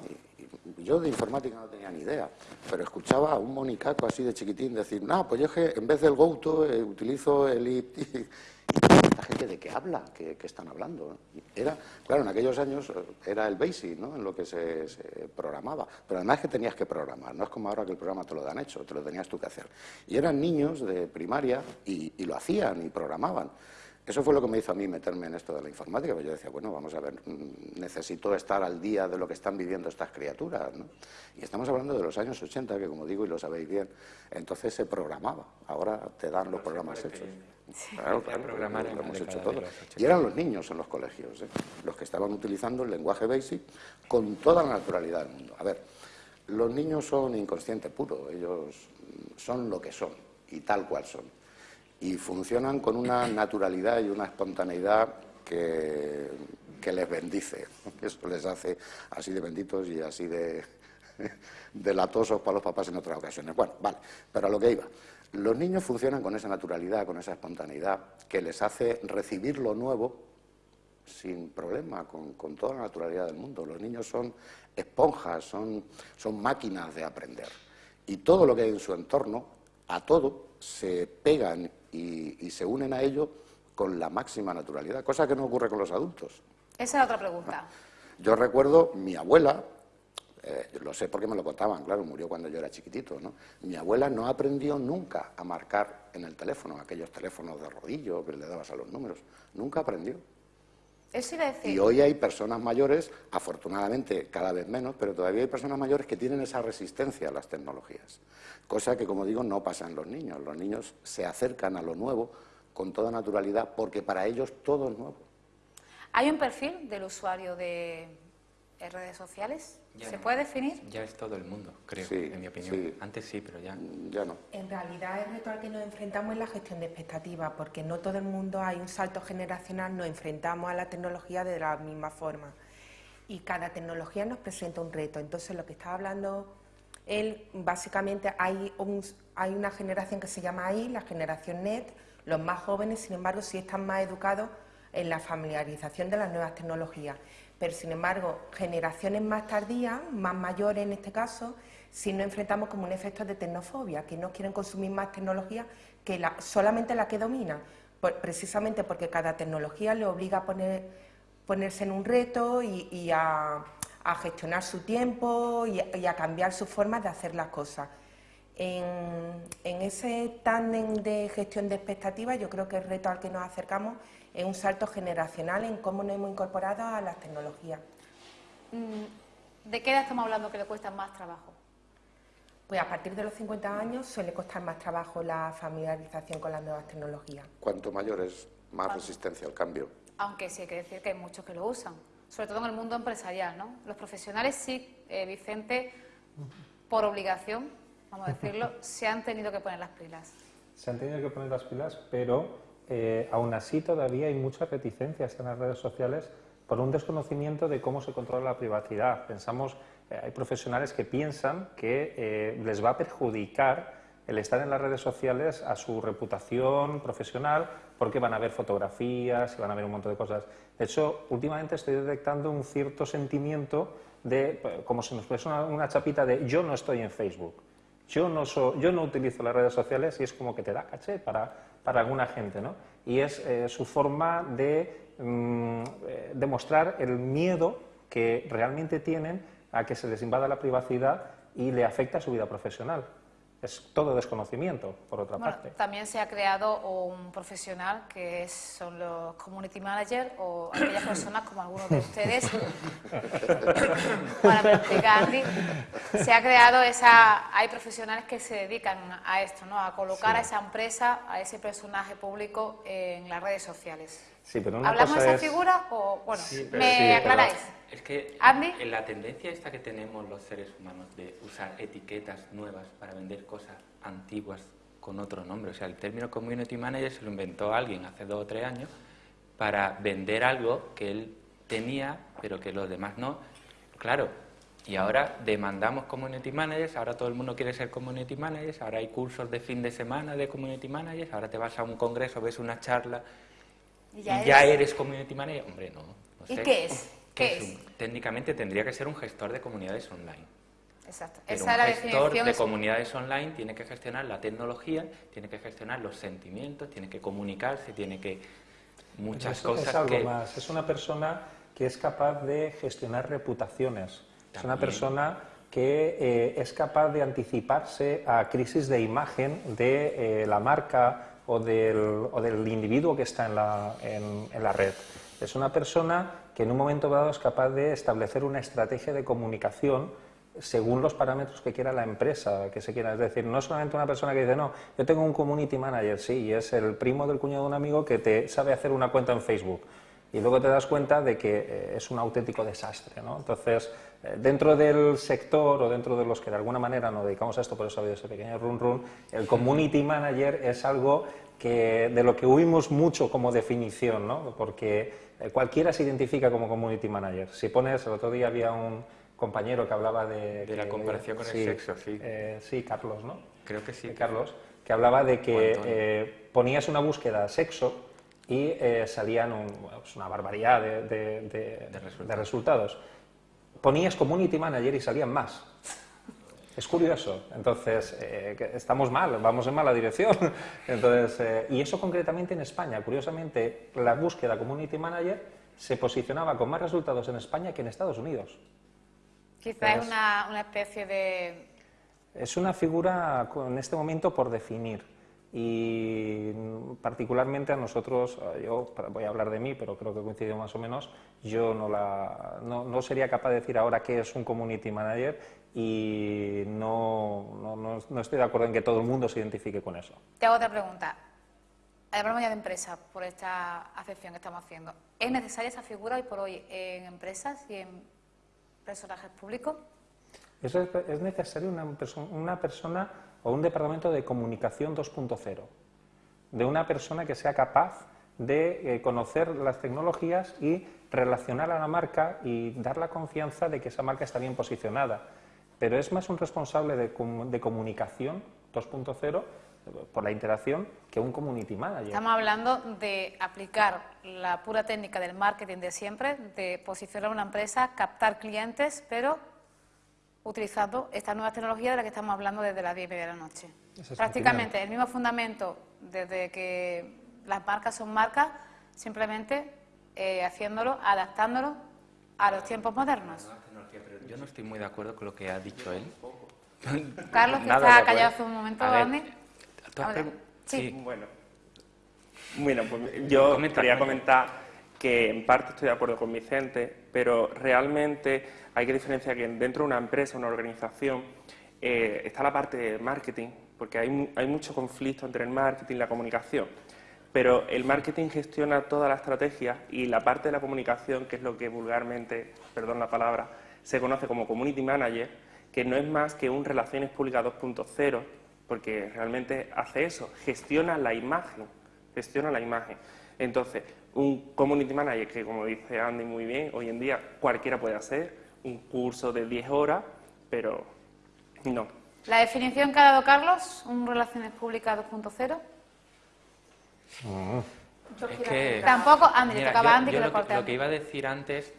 Speaker 5: Y yo de informática no tenía ni idea, pero escuchaba a un monicaco así de chiquitín decir, no, pues yo es que en vez del GoTo eh, utilizo el IP. ¿Esta gente de qué habla? ¿Qué, están hablando? Era, claro, en aquellos años eh, era el BASIC, ¿no? En lo que se, programaba. Pero además que tenías que programar, no es como ahora que el programa te lo dan hecho, te lo tenías tú que hacer. Y eran niños de primaria y lo hacían y programaban. Eso fue lo que me hizo a mí meterme en esto de la informática, porque yo decía, bueno, vamos a ver, mm, necesito estar al día de lo que están viviendo estas criaturas, ¿no? Y estamos hablando de los años 80, que como digo y lo sabéis bien, entonces se programaba, ahora te dan los programas hechos. Claro, claro, lo hemos hecho todo. Y eran los niños en los colegios, ¿eh? los que estaban utilizando el lenguaje BASIC con toda la naturalidad del mundo. A ver, los niños son inconscientes puro, ellos son lo que son y tal cual son y funcionan con una naturalidad y una espontaneidad que, les bendice. Eso les hace así de benditos y así de, de latosos para los papás en otras ocasiones. Bueno, vale, pero a lo que iba. Los niños funcionan con esa naturalidad, con esa espontaneidad, que les hace recibir lo nuevo sin problema, con, con toda la naturalidad del mundo. Los niños son esponjas, son, son máquinas de aprender. Y todo lo que hay en su entorno, a todo, se pegan y, se unen a ello con la máxima naturalidad, cosa que no ocurre con los adultos.
Speaker 1: Esa es otra pregunta.
Speaker 5: Yo recuerdo mi abuela, eh, lo sé porque me lo contaban, claro, murió cuando yo era chiquitito, ¿no? Mi abuela no aprendió nunca a marcar en el teléfono, aquellos teléfonos de rodillo que le dabas a los números, nunca aprendió. Y hoy hay personas mayores, afortunadamente cada vez menos, pero todavía hay personas mayores que tienen esa resistencia a las tecnologías, cosa que, como digo, no pasa en los niños. Los niños se acercan a lo nuevo con toda naturalidad porque para ellos todo es nuevo.
Speaker 1: ¿Hay un perfil del usuario de redes sociales? ¿Se puede definir?
Speaker 2: Ya es todo el mundo, creo, en mi opinión. Antes sí, pero ya,
Speaker 5: ya no.
Speaker 6: En realidad el reto al que nos enfrentamos es la gestión de expectativas, porque no todo el mundo hay un salto generacional, nos enfrentamos a la tecnología de la misma forma. Y cada tecnología nos presenta un reto. Entonces lo que estaba hablando él, básicamente hay, hay una generación que se llama ahí, la generación NET, los más jóvenes, sin embargo, sí están más educados en la familiarización de las nuevas tecnologías pero sin embargo, generaciones más tardías, más mayores en este caso, sí nos enfrentamos como un efecto de tecnofobia, que no quieren consumir más tecnología que solamente la que domina, precisamente porque cada tecnología le obliga a poner, ponerse en un reto y, a, gestionar su tiempo y, a cambiar sus formas de hacer las cosas. En, en ese tándem de gestión de expectativas, yo creo que el reto al que nos acercamos es un salto generacional en cómo nos hemos incorporado a las tecnologías.
Speaker 1: Mm, ¿De qué edad estamos hablando que le cuesta más trabajo?
Speaker 6: Pues a partir de los 50 años suele costar más trabajo la familiarización con las nuevas tecnologías.
Speaker 5: Cuanto mayor es, más resistencia al cambio.
Speaker 1: Aunque sí hay que decir que hay muchos que lo usan, sobre todo en el mundo empresarial, ¿no? Los profesionales sí, eh, Vicente, por obligación, vamos a decirlo, se han tenido que poner las pilas.
Speaker 4: Se han tenido que poner las pilas, pero eh, aún así todavía hay muchas reticencias en las redes sociales por un desconocimiento de cómo se controla la privacidad. Pensamos, eh, hay profesionales que piensan que eh, les va a perjudicar el estar en las redes sociales a su reputación profesional porque van a ver fotografías y van a ver un montón de cosas. De hecho, últimamente estoy detectando un cierto sentimiento de, como si nos fuese una, chapita de yo no estoy en Facebook, yo no, yo no utilizo las redes sociales y es como que te da caché para para alguna gente, ¿no? Y es eh, su forma de mm, eh, demostrar el miedo que realmente tienen a que se les invada la privacidad y le afecta a su vida profesional es todo desconocimiento, por otra parte.
Speaker 1: También se ha creado un profesional que son los community managers o aquellas personas como algunos de ustedes, para se ha creado esa, hay profesionales que se dedican a esto, ¿no? a colocar a esa empresa, a ese personaje público en las redes sociales. ¿Hablamos de esa figura o, bueno, me aclaráis?
Speaker 2: Es que en la tendencia esta que tenemos los seres humanos de usar etiquetas nuevas para vender cosas antiguas con otro nombre, o sea, el término community manager se lo inventó alguien hace dos o tres años para vender algo que él tenía, pero que los demás no. Claro, y ahora demandamos community managers, ahora todo el mundo quiere ser community managers, ahora hay cursos de fin de semana de community managers, ahora te vas a un congreso, ves una charla y ya, eres... community manager. Hombre, no.
Speaker 1: ¿Y qué es? ¿Qué
Speaker 2: es
Speaker 1: es?
Speaker 2: un- técnicamente tendría que ser un gestor de comunidades online.
Speaker 1: Exacto.
Speaker 2: Pero
Speaker 1: Esa
Speaker 2: un
Speaker 1: es la
Speaker 2: gestor de
Speaker 1: es-
Speaker 2: comunidades online tiene que gestionar la tecnología, tiene que gestionar los sentimientos, tiene que comunicarse, tiene que muchas
Speaker 4: Eso
Speaker 2: cosas
Speaker 4: es algo
Speaker 2: que
Speaker 4: más. Es una persona que es capaz de gestionar reputaciones. Es una
Speaker 2: También.
Speaker 4: persona que eh, es capaz de anticiparse a crisis de imagen de eh, la marca o del, o del individuo que está en la, en- la red. Es una persona que en un momento dado es capaz de establecer una estrategia de comunicación según los parámetros que quiera la empresa que se quiera. Es decir, no solamente una persona que dice, no, yo tengo un community manager, sí, y es el primo del cuñado de un amigo que te sabe hacer una cuenta en Facebook. Y luego te das cuenta de que eh, es un auténtico desastre. ¿no? Entonces, dentro del sector o dentro de los que de alguna manera nos dedicamos a esto, por eso ha habido ese pequeño run run, el community manager es algo que, de lo que huimos mucho como definición, ¿no? porque eh, cualquiera se identifica como community manager. Si pones, el otro día había un compañero que hablaba de...
Speaker 2: De la comparación con el sexo, sí.
Speaker 4: eh, sí, Carlos, ¿no?
Speaker 2: creo que sí.
Speaker 4: Eh, Carlos, que hablaba de que eh, ponías una búsqueda sexo y eh, salían un- pues una barbaridad de- de- de resultados. Ponías community manager y salían más. Es curioso. Entonces, eh, estamos mal, vamos en mala dirección. Entonces, eh, y eso concretamente en España. Curiosamente, la búsqueda community manager se posicionaba con más resultados en España que en Estados Unidos.
Speaker 1: Quizás
Speaker 4: Es-
Speaker 1: una, una especie de...
Speaker 4: Es una figura en este momento por definir y particularmente a nosotros, eh, yo voy a hablar de mí, pero creo que coincido más o menos, yo no, la, no, no sería capaz de decir ahora qué es un community manager y no, no, no- no estoy de acuerdo en que todo el mundo se identifique con eso.
Speaker 1: Te hago otra pregunta. Hablamos ya de empresas por esta acepción que estamos haciendo. ¿Es necesaria esa figura hoy por hoy en empresas y en personajes públicos?
Speaker 4: Es, es necesario una, una persona o un departamento de comunicación 2.0, de una persona que sea capaz de eh, conocer las tecnologías y relacionar a la marca y dar la confianza de que esa marca está bien posicionada. Pero es más un responsable de, de comunicación 2.0 eh, por la interacción que un community manager.
Speaker 1: Estamos hablando de aplicar la pura técnica del marketing de siempre, de posicionar una empresa, captar clientes, pero utilizando esta nueva tecnología de la que estamos hablando desde las 10 y media de la noche.
Speaker 4: Es
Speaker 1: Prácticamente el mismo fundamento desde que las marcas son marcas, simplemente eh, haciéndolo, adaptándolo a los tiempos modernos.
Speaker 2: Yo no estoy muy de acuerdo con lo que ha dicho él.
Speaker 1: Carlos, que está callado hace un momento,
Speaker 2: A ver, tú has
Speaker 1: Sí.
Speaker 7: Bueno, bueno pues yo quería comentar que en parte estoy de acuerdo con Vicente, pero realmente hay que diferenciar que dentro de una empresa, una organización, eh, está la parte de marketing, porque hay, hay mucho conflicto entre el marketing y la comunicación. Pero el marketing gestiona toda la estrategia y la parte de la comunicación, que es lo que vulgarmente, perdón la palabra, se conoce como community manager, que no es más que un relaciones públicas 2.0, porque realmente hace eso, gestiona la imagen, gestiona la imagen. Entonces, un community manager que, como dice Andy muy bien, hoy en día cualquiera puede hacer, un curso de 10 horas, pero no.
Speaker 1: La definición que ha dado Carlos, un Relaciones Públicas 2.0.
Speaker 2: Es que,
Speaker 1: Tampoco, Andy, le
Speaker 2: Mira,
Speaker 1: tocaba
Speaker 2: yo-
Speaker 1: Andy
Speaker 2: yo
Speaker 1: que
Speaker 2: lo,
Speaker 1: lo corte
Speaker 2: lo que iba a decir antes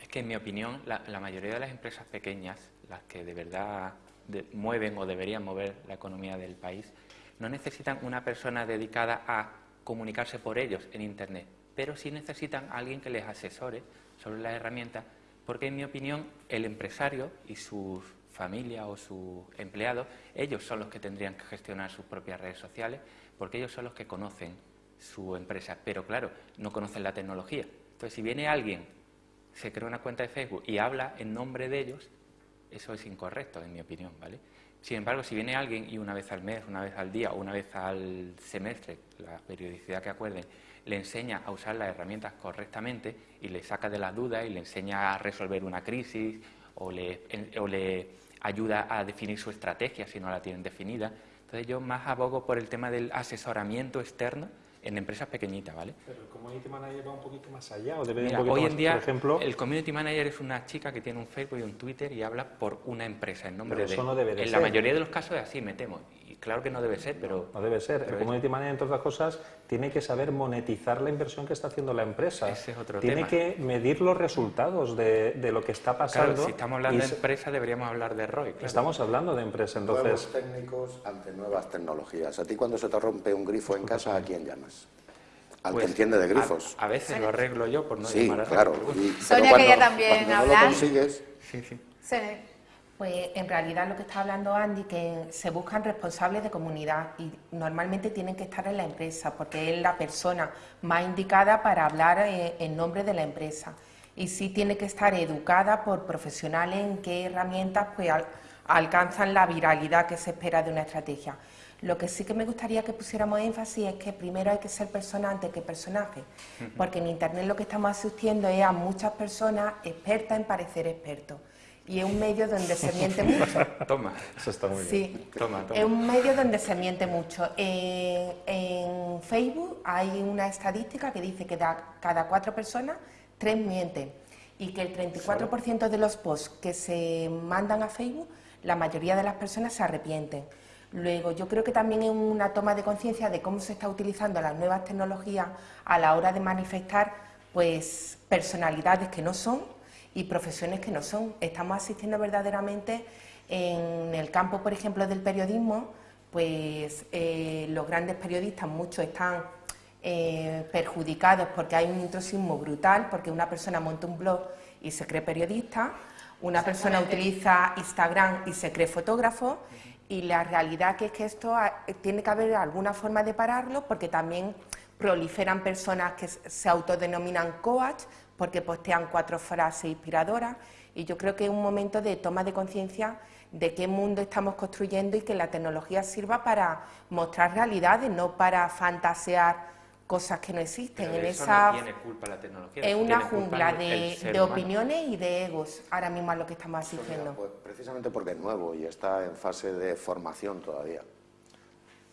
Speaker 2: es que, en mi opinión, la, la mayoría de las empresas pequeñas, las que de verdad de- mueven o deberían mover la economía del país, no necesitan una persona dedicada a comunicarse por ellos en Internet, pero sí necesitan a alguien que les asesore sobre las herramientas, porque, en mi opinión, el empresario y sus familia o sus empleados, ellos son los que tendrían que gestionar sus propias redes sociales, porque ellos son los que conocen su empresa, pero claro, no conocen la tecnología. Entonces, si viene alguien, se crea una cuenta de Facebook y habla en nombre de ellos, eso es incorrecto, en mi opinión, ¿vale? Sin embargo, si viene alguien y una vez al mes, una vez al día o una vez al semestre, la periodicidad que acuerden, le enseña a usar las herramientas correctamente y le saca de las dudas y le enseña a resolver una crisis o le, o le ayuda a definir su estrategia si no la tienen definida. Entonces yo más abogo por el tema del asesoramiento externo en empresas pequeñitas, ¿vale?
Speaker 4: Pero el community manager va un poquito más allá, o debe ir
Speaker 2: Mira,
Speaker 4: un poquito
Speaker 2: hoy
Speaker 4: más,
Speaker 2: en día
Speaker 4: por ejemplo,
Speaker 2: el community manager es una chica que tiene un Facebook y un Twitter y habla por una empresa en nombre
Speaker 4: Pero
Speaker 2: de.
Speaker 4: eso no debe de
Speaker 2: en la mayoría de los casos es así, me temo. Claro que no debe ser, pero...
Speaker 4: No debe ser. El community manager, entre otras cosas, tiene que saber monetizar la inversión que está haciendo la empresa.
Speaker 2: Ese es otro
Speaker 4: tiene
Speaker 2: tema.
Speaker 4: que medir los resultados de, de lo que está pasando.
Speaker 2: Claro, si estamos hablando
Speaker 4: y
Speaker 2: de empresa, deberíamos hablar de ROI. claro.
Speaker 4: Estamos hablando de empresa, entonces...
Speaker 5: Nuevos técnicos ante nuevas tecnologías. A ti cuando se te rompe un grifo en casa, ¿a quién llamas? Al
Speaker 2: Pues,
Speaker 5: que entiende de grifos.
Speaker 2: A, a veces lo arreglo yo por no
Speaker 5: sí,
Speaker 2: llamar a
Speaker 5: claro. Y-
Speaker 1: Sonia
Speaker 5: cuando-
Speaker 1: quería también
Speaker 5: cuando no lo consigues,
Speaker 2: Sí, sí.
Speaker 1: Se-
Speaker 6: Pues en realidad lo que está hablando Andy, que se buscan responsables de comunidad y normalmente tienen que estar en la empresa porque es la persona más indicada para hablar eh, en nombre de la empresa. Y sí tiene que estar educada por profesionales en qué herramientas pues, al- alcanzan la viralidad que se espera de una estrategia. Lo que sí que me gustaría que pusiéramos énfasis es que primero hay que ser persona antes que personaje, porque en Internet lo que estamos asistiendo es a muchas personas expertas en parecer expertos. Y es un medio donde se miente mucho.
Speaker 2: Toma.
Speaker 4: Eso está muy bien.
Speaker 6: Sí,
Speaker 2: Toma, toma.
Speaker 6: es un medio donde se miente mucho. En, en Facebook hay una estadística que dice que de cada cuatro personas, tres mienten. Y que el 34% de los posts que se mandan a Facebook, la mayoría de las personas se arrepienten. Luego, yo creo que también es una toma de conciencia de cómo se está utilizando las nuevas tecnologías a la hora de manifestar pues, personalidades que no son y profesiones que no son. Estamos asistiendo verdaderamente en el campo, por ejemplo, del periodismo, pues eh, los grandes periodistas, muchos están eh, perjudicados porque hay un intrusismo brutal, porque una persona monta un blog y se cree periodista, una persona utiliza Instagram y se cree fotógrafo, y la realidad que es que esto tiene que haber alguna forma de pararlo, porque también proliferan personas que se autodenominan coach, porque postean cuatro frases inspiradoras, y yo creo que es un momento de toma de conciencia de qué mundo estamos construyendo y que la tecnología sirva para mostrar realidades, no para fantasear cosas que no existen.
Speaker 2: Pero
Speaker 6: en
Speaker 2: eso
Speaker 6: esa
Speaker 2: no tiene culpa la tecnología.
Speaker 6: es una jungla de,
Speaker 2: humano.
Speaker 6: opiniones y de egos, ahora mismo a lo que estamos asistiendo.
Speaker 5: pues precisamente porque es nuevo y está en fase de formación todavía.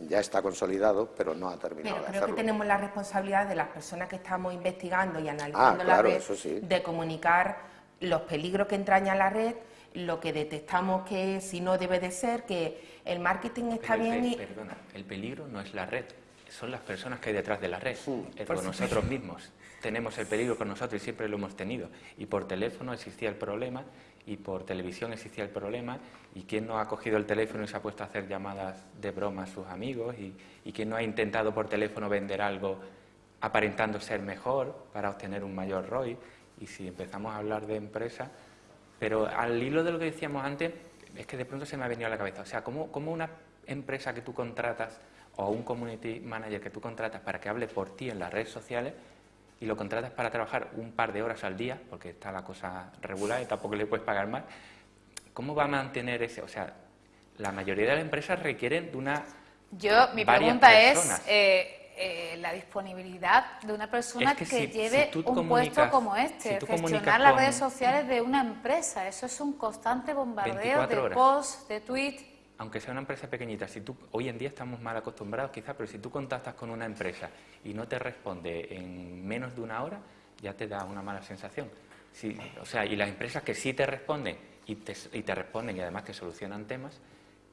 Speaker 5: Ya está consolidado, pero no ha terminado
Speaker 6: Pero
Speaker 5: de
Speaker 6: creo que tenemos la responsabilidad de las personas que estamos investigando y analizando
Speaker 5: Ah,
Speaker 6: la red
Speaker 5: eso sí.
Speaker 6: de comunicar los peligros que entraña la red, lo que detectamos que si no debe de ser, que el marketing está
Speaker 2: Pero
Speaker 6: bien y
Speaker 2: Perdona, el peligro no es la red, son las personas que hay detrás de la red, es
Speaker 6: por
Speaker 2: con nosotros mismos. Tenemos el peligro con nosotros y siempre lo hemos tenido. Y por teléfono existía el problema, y por televisión existía el problema, y quién no ha cogido el teléfono y se ha puesto a hacer llamadas de broma a sus amigos, y, y quién no ha intentado por teléfono vender algo aparentando ser mejor para obtener un mayor ROI. Y si empezamos a hablar de empresa, pero al hilo de lo que decíamos antes, es que de pronto se me ha venido a la cabeza. O sea, ¿cómo, cómo una empresa que tú contratas o un community manager que tú contratas para que hable por ti en las redes sociales y lo contratas para trabajar un par de horas al día, porque está la cosa regular y tampoco le puedes pagar más, ¿cómo va a mantener ese? O sea, la mayoría de las empresas requieren de una...
Speaker 1: Yo, mi pregunta
Speaker 2: personas.
Speaker 1: es eh, eh, la disponibilidad de una persona
Speaker 2: Es que
Speaker 1: que,
Speaker 2: si-
Speaker 1: lleve
Speaker 2: si
Speaker 1: un puesto como este,
Speaker 2: si
Speaker 1: gestionar las redes sociales de una empresa. Eso es un constante bombardeo
Speaker 2: 24
Speaker 1: de posts, de tweets.
Speaker 2: Aunque sea una empresa pequeñita, si tú, hoy en día estamos mal acostumbrados quizás, pero si tú contactas con una empresa y no te responde en menos de una hora, ya te da una mala sensación. Si- o sea, y las empresas que sí te responden y te, responden y además te solucionan temas,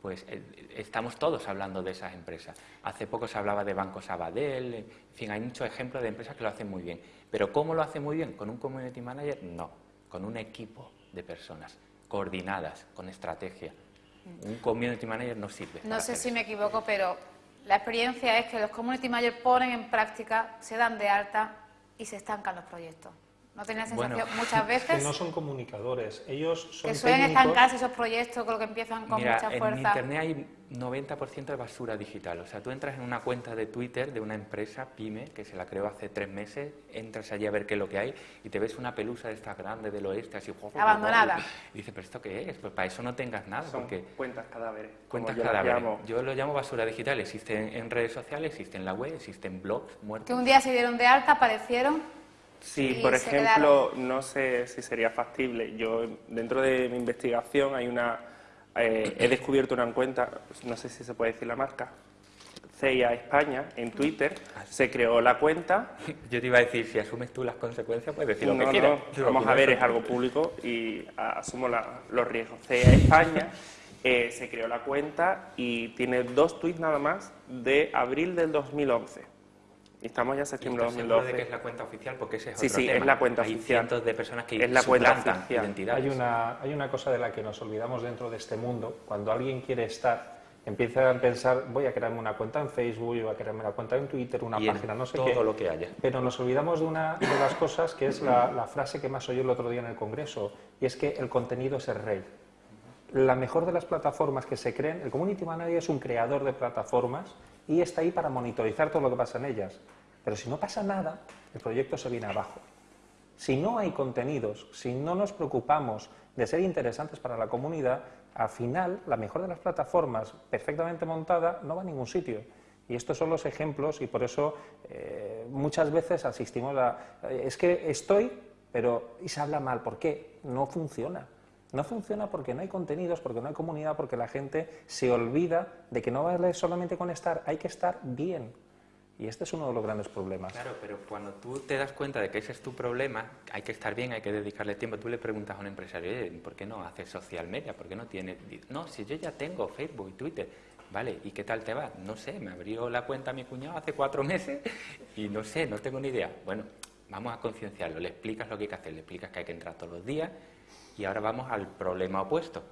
Speaker 2: pues eh, estamos todos hablando de esas empresas. Hace poco se hablaba de Banco Sabadell, en fin, hay muchos ejemplos de empresas que lo hacen muy bien. Pero ¿cómo lo hacen muy bien? ¿Con un community manager? No, con un equipo de personas coordinadas, con estrategia. Un community manager no sirve.
Speaker 1: No sé si me equivoco, pero la experiencia es que los community managers ponen en práctica, se dan de alta y se estancan los proyectos. ¿No tenía
Speaker 2: Bueno,
Speaker 1: sensación muchas
Speaker 4: Que
Speaker 1: veces
Speaker 4: no son comunicadores, ellos son
Speaker 1: que suelen
Speaker 4: técnicos.
Speaker 1: estancarse esos proyectos con lo que empiezan con
Speaker 2: Mira,
Speaker 1: mucha
Speaker 2: en
Speaker 1: fuerza?
Speaker 2: Internet hay 90% de basura digital. O sea, tú entras en una cuenta de Twitter de una empresa, Pyme, que se la creó hace tres meses, entras allí a ver qué es lo que hay y te ves una pelusa de estas grandes del oeste, así...
Speaker 1: Abandonada.
Speaker 2: Y dices, ¿pero esto qué es? Pues para eso no tengas nada,
Speaker 7: Son
Speaker 2: porque...
Speaker 7: cuentas cadáveres.
Speaker 2: Cuentas
Speaker 7: yo
Speaker 2: cadáveres.
Speaker 7: llamo.
Speaker 2: Yo lo llamo basura digital. Existe en, redes sociales, existe en la web, existe en blogs muertos.
Speaker 1: Que un día se dieron de alta, aparecieron
Speaker 7: Sí,
Speaker 1: y
Speaker 7: por ejemplo, no sé si sería factible. Yo, dentro de mi investigación, hay una. Eh, he descubierto una cuenta, no sé si se puede decir la marca, CIA España, en Twitter. Se creó la cuenta.
Speaker 2: Yo te iba a decir, si asumes tú las consecuencias, puedes decir lo
Speaker 7: No,
Speaker 2: que quieras.
Speaker 7: no, vamos a ver, es algo público y asumo la- los riesgos. CIA España eh, se creó la cuenta y tiene dos tweets nada más de abril del 2011. Estamos ya en septiembre de
Speaker 2: ¿Estás seguro
Speaker 7: 2012.
Speaker 2: de que es la cuenta oficial? Porque ese es
Speaker 7: Sí,
Speaker 2: otro
Speaker 7: sí,
Speaker 2: tema.
Speaker 7: es la cuenta
Speaker 2: Hay
Speaker 7: oficial.
Speaker 2: cientos de personas que
Speaker 7: Es la cuenta
Speaker 2: identidades.
Speaker 4: Hay una, hay una cosa de la que nos olvidamos dentro de este mundo. Cuando alguien quiere estar, empieza a pensar, voy a crearme una cuenta en Facebook, voy a crearme una cuenta en Twitter, una
Speaker 2: Y
Speaker 4: página, no sé
Speaker 2: todo
Speaker 4: qué.
Speaker 2: lo que haya.
Speaker 4: Pero nos olvidamos de una de las cosas que es la, la frase que más oí el otro día en el Congreso, y es que el contenido es el rey. La mejor de las plataformas que se creen, el Community Manager es un creador de plataformas y está ahí para monitorizar todo lo que pasa en ellas. Pero si no pasa nada, el proyecto se viene abajo. Si no hay contenidos, si no nos preocupamos de ser interesantes para la comunidad, al final la mejor de las plataformas perfectamente montada no va a ningún sitio. Y estos son los ejemplos y por eso eh, muchas veces asistimos a... eh, es que estoy, pero... y se habla mal. ¿Por qué? No funciona. No funciona porque no hay contenidos, porque no hay comunidad, porque la gente se olvida de que no vale solamente con estar, hay que estar bien. Y este es uno de los grandes problemas.
Speaker 2: Claro, pero cuando tú te das cuenta de que ese es tu problema, hay que estar bien, hay que dedicarle tiempo. Tú le preguntas a un empresario, "Oye, ¿por qué no haces social media? ¿Por qué no tienes...? No, si yo ya tengo Facebook y Twitter. Vale, ¿y qué tal te va? No sé, me abrió la cuenta mi cuñado hace cuatro meses y no sé, no tengo ni idea. Bueno, vamos a concienciarlo, le explicas lo que hay que hacer, le explicas que hay que entrar todos los días y ahora vamos al problema opuesto.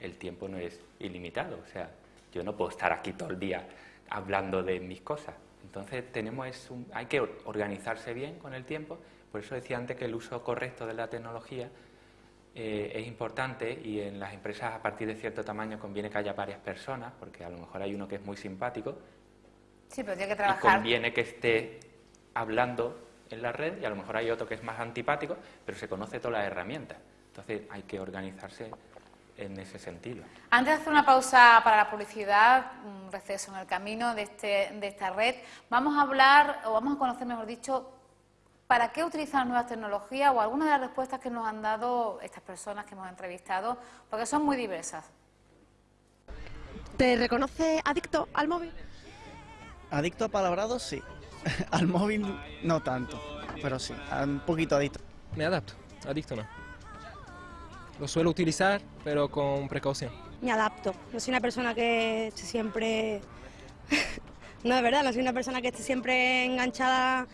Speaker 2: El tiempo no es ilimitado, o sea, yo no puedo estar aquí todo el día hablando de mis cosas. Entonces tenemos es un- hay que or- organizarse bien con el tiempo. Por eso decía antes que el uso correcto de la tecnología eh, es importante y en las empresas a partir de cierto tamaño conviene que haya varias personas, porque a lo mejor hay uno que es muy simpático
Speaker 1: Sí, pero tiene que
Speaker 2: y
Speaker 1: trabajar.
Speaker 2: conviene que esté hablando en la red y a lo mejor hay otro que es más antipático, pero se conoce todas las herramientas. Entonces hay que organizarse en ese sentido.
Speaker 1: Antes de hacer una pausa para la publicidad, un receso en el camino de, este, de esta red, vamos a hablar, o vamos a conocer, mejor dicho, para qué utilizan nuevas tecnologías o algunas de las respuestas que nos han dado estas personas que hemos entrevistado, porque son muy diversas.
Speaker 3: ¿Te reconoce adicto al móvil?
Speaker 9: Adicto a palabrados, sí. Al móvil no tanto, pero sí, un poquito adicto.
Speaker 10: Me adapto, adicto no. Lo suelo utilizar, pero con precaución.
Speaker 14: Me adapto. No soy una persona que esté siempre... no, es verdad, no soy una persona que esté siempre enganchada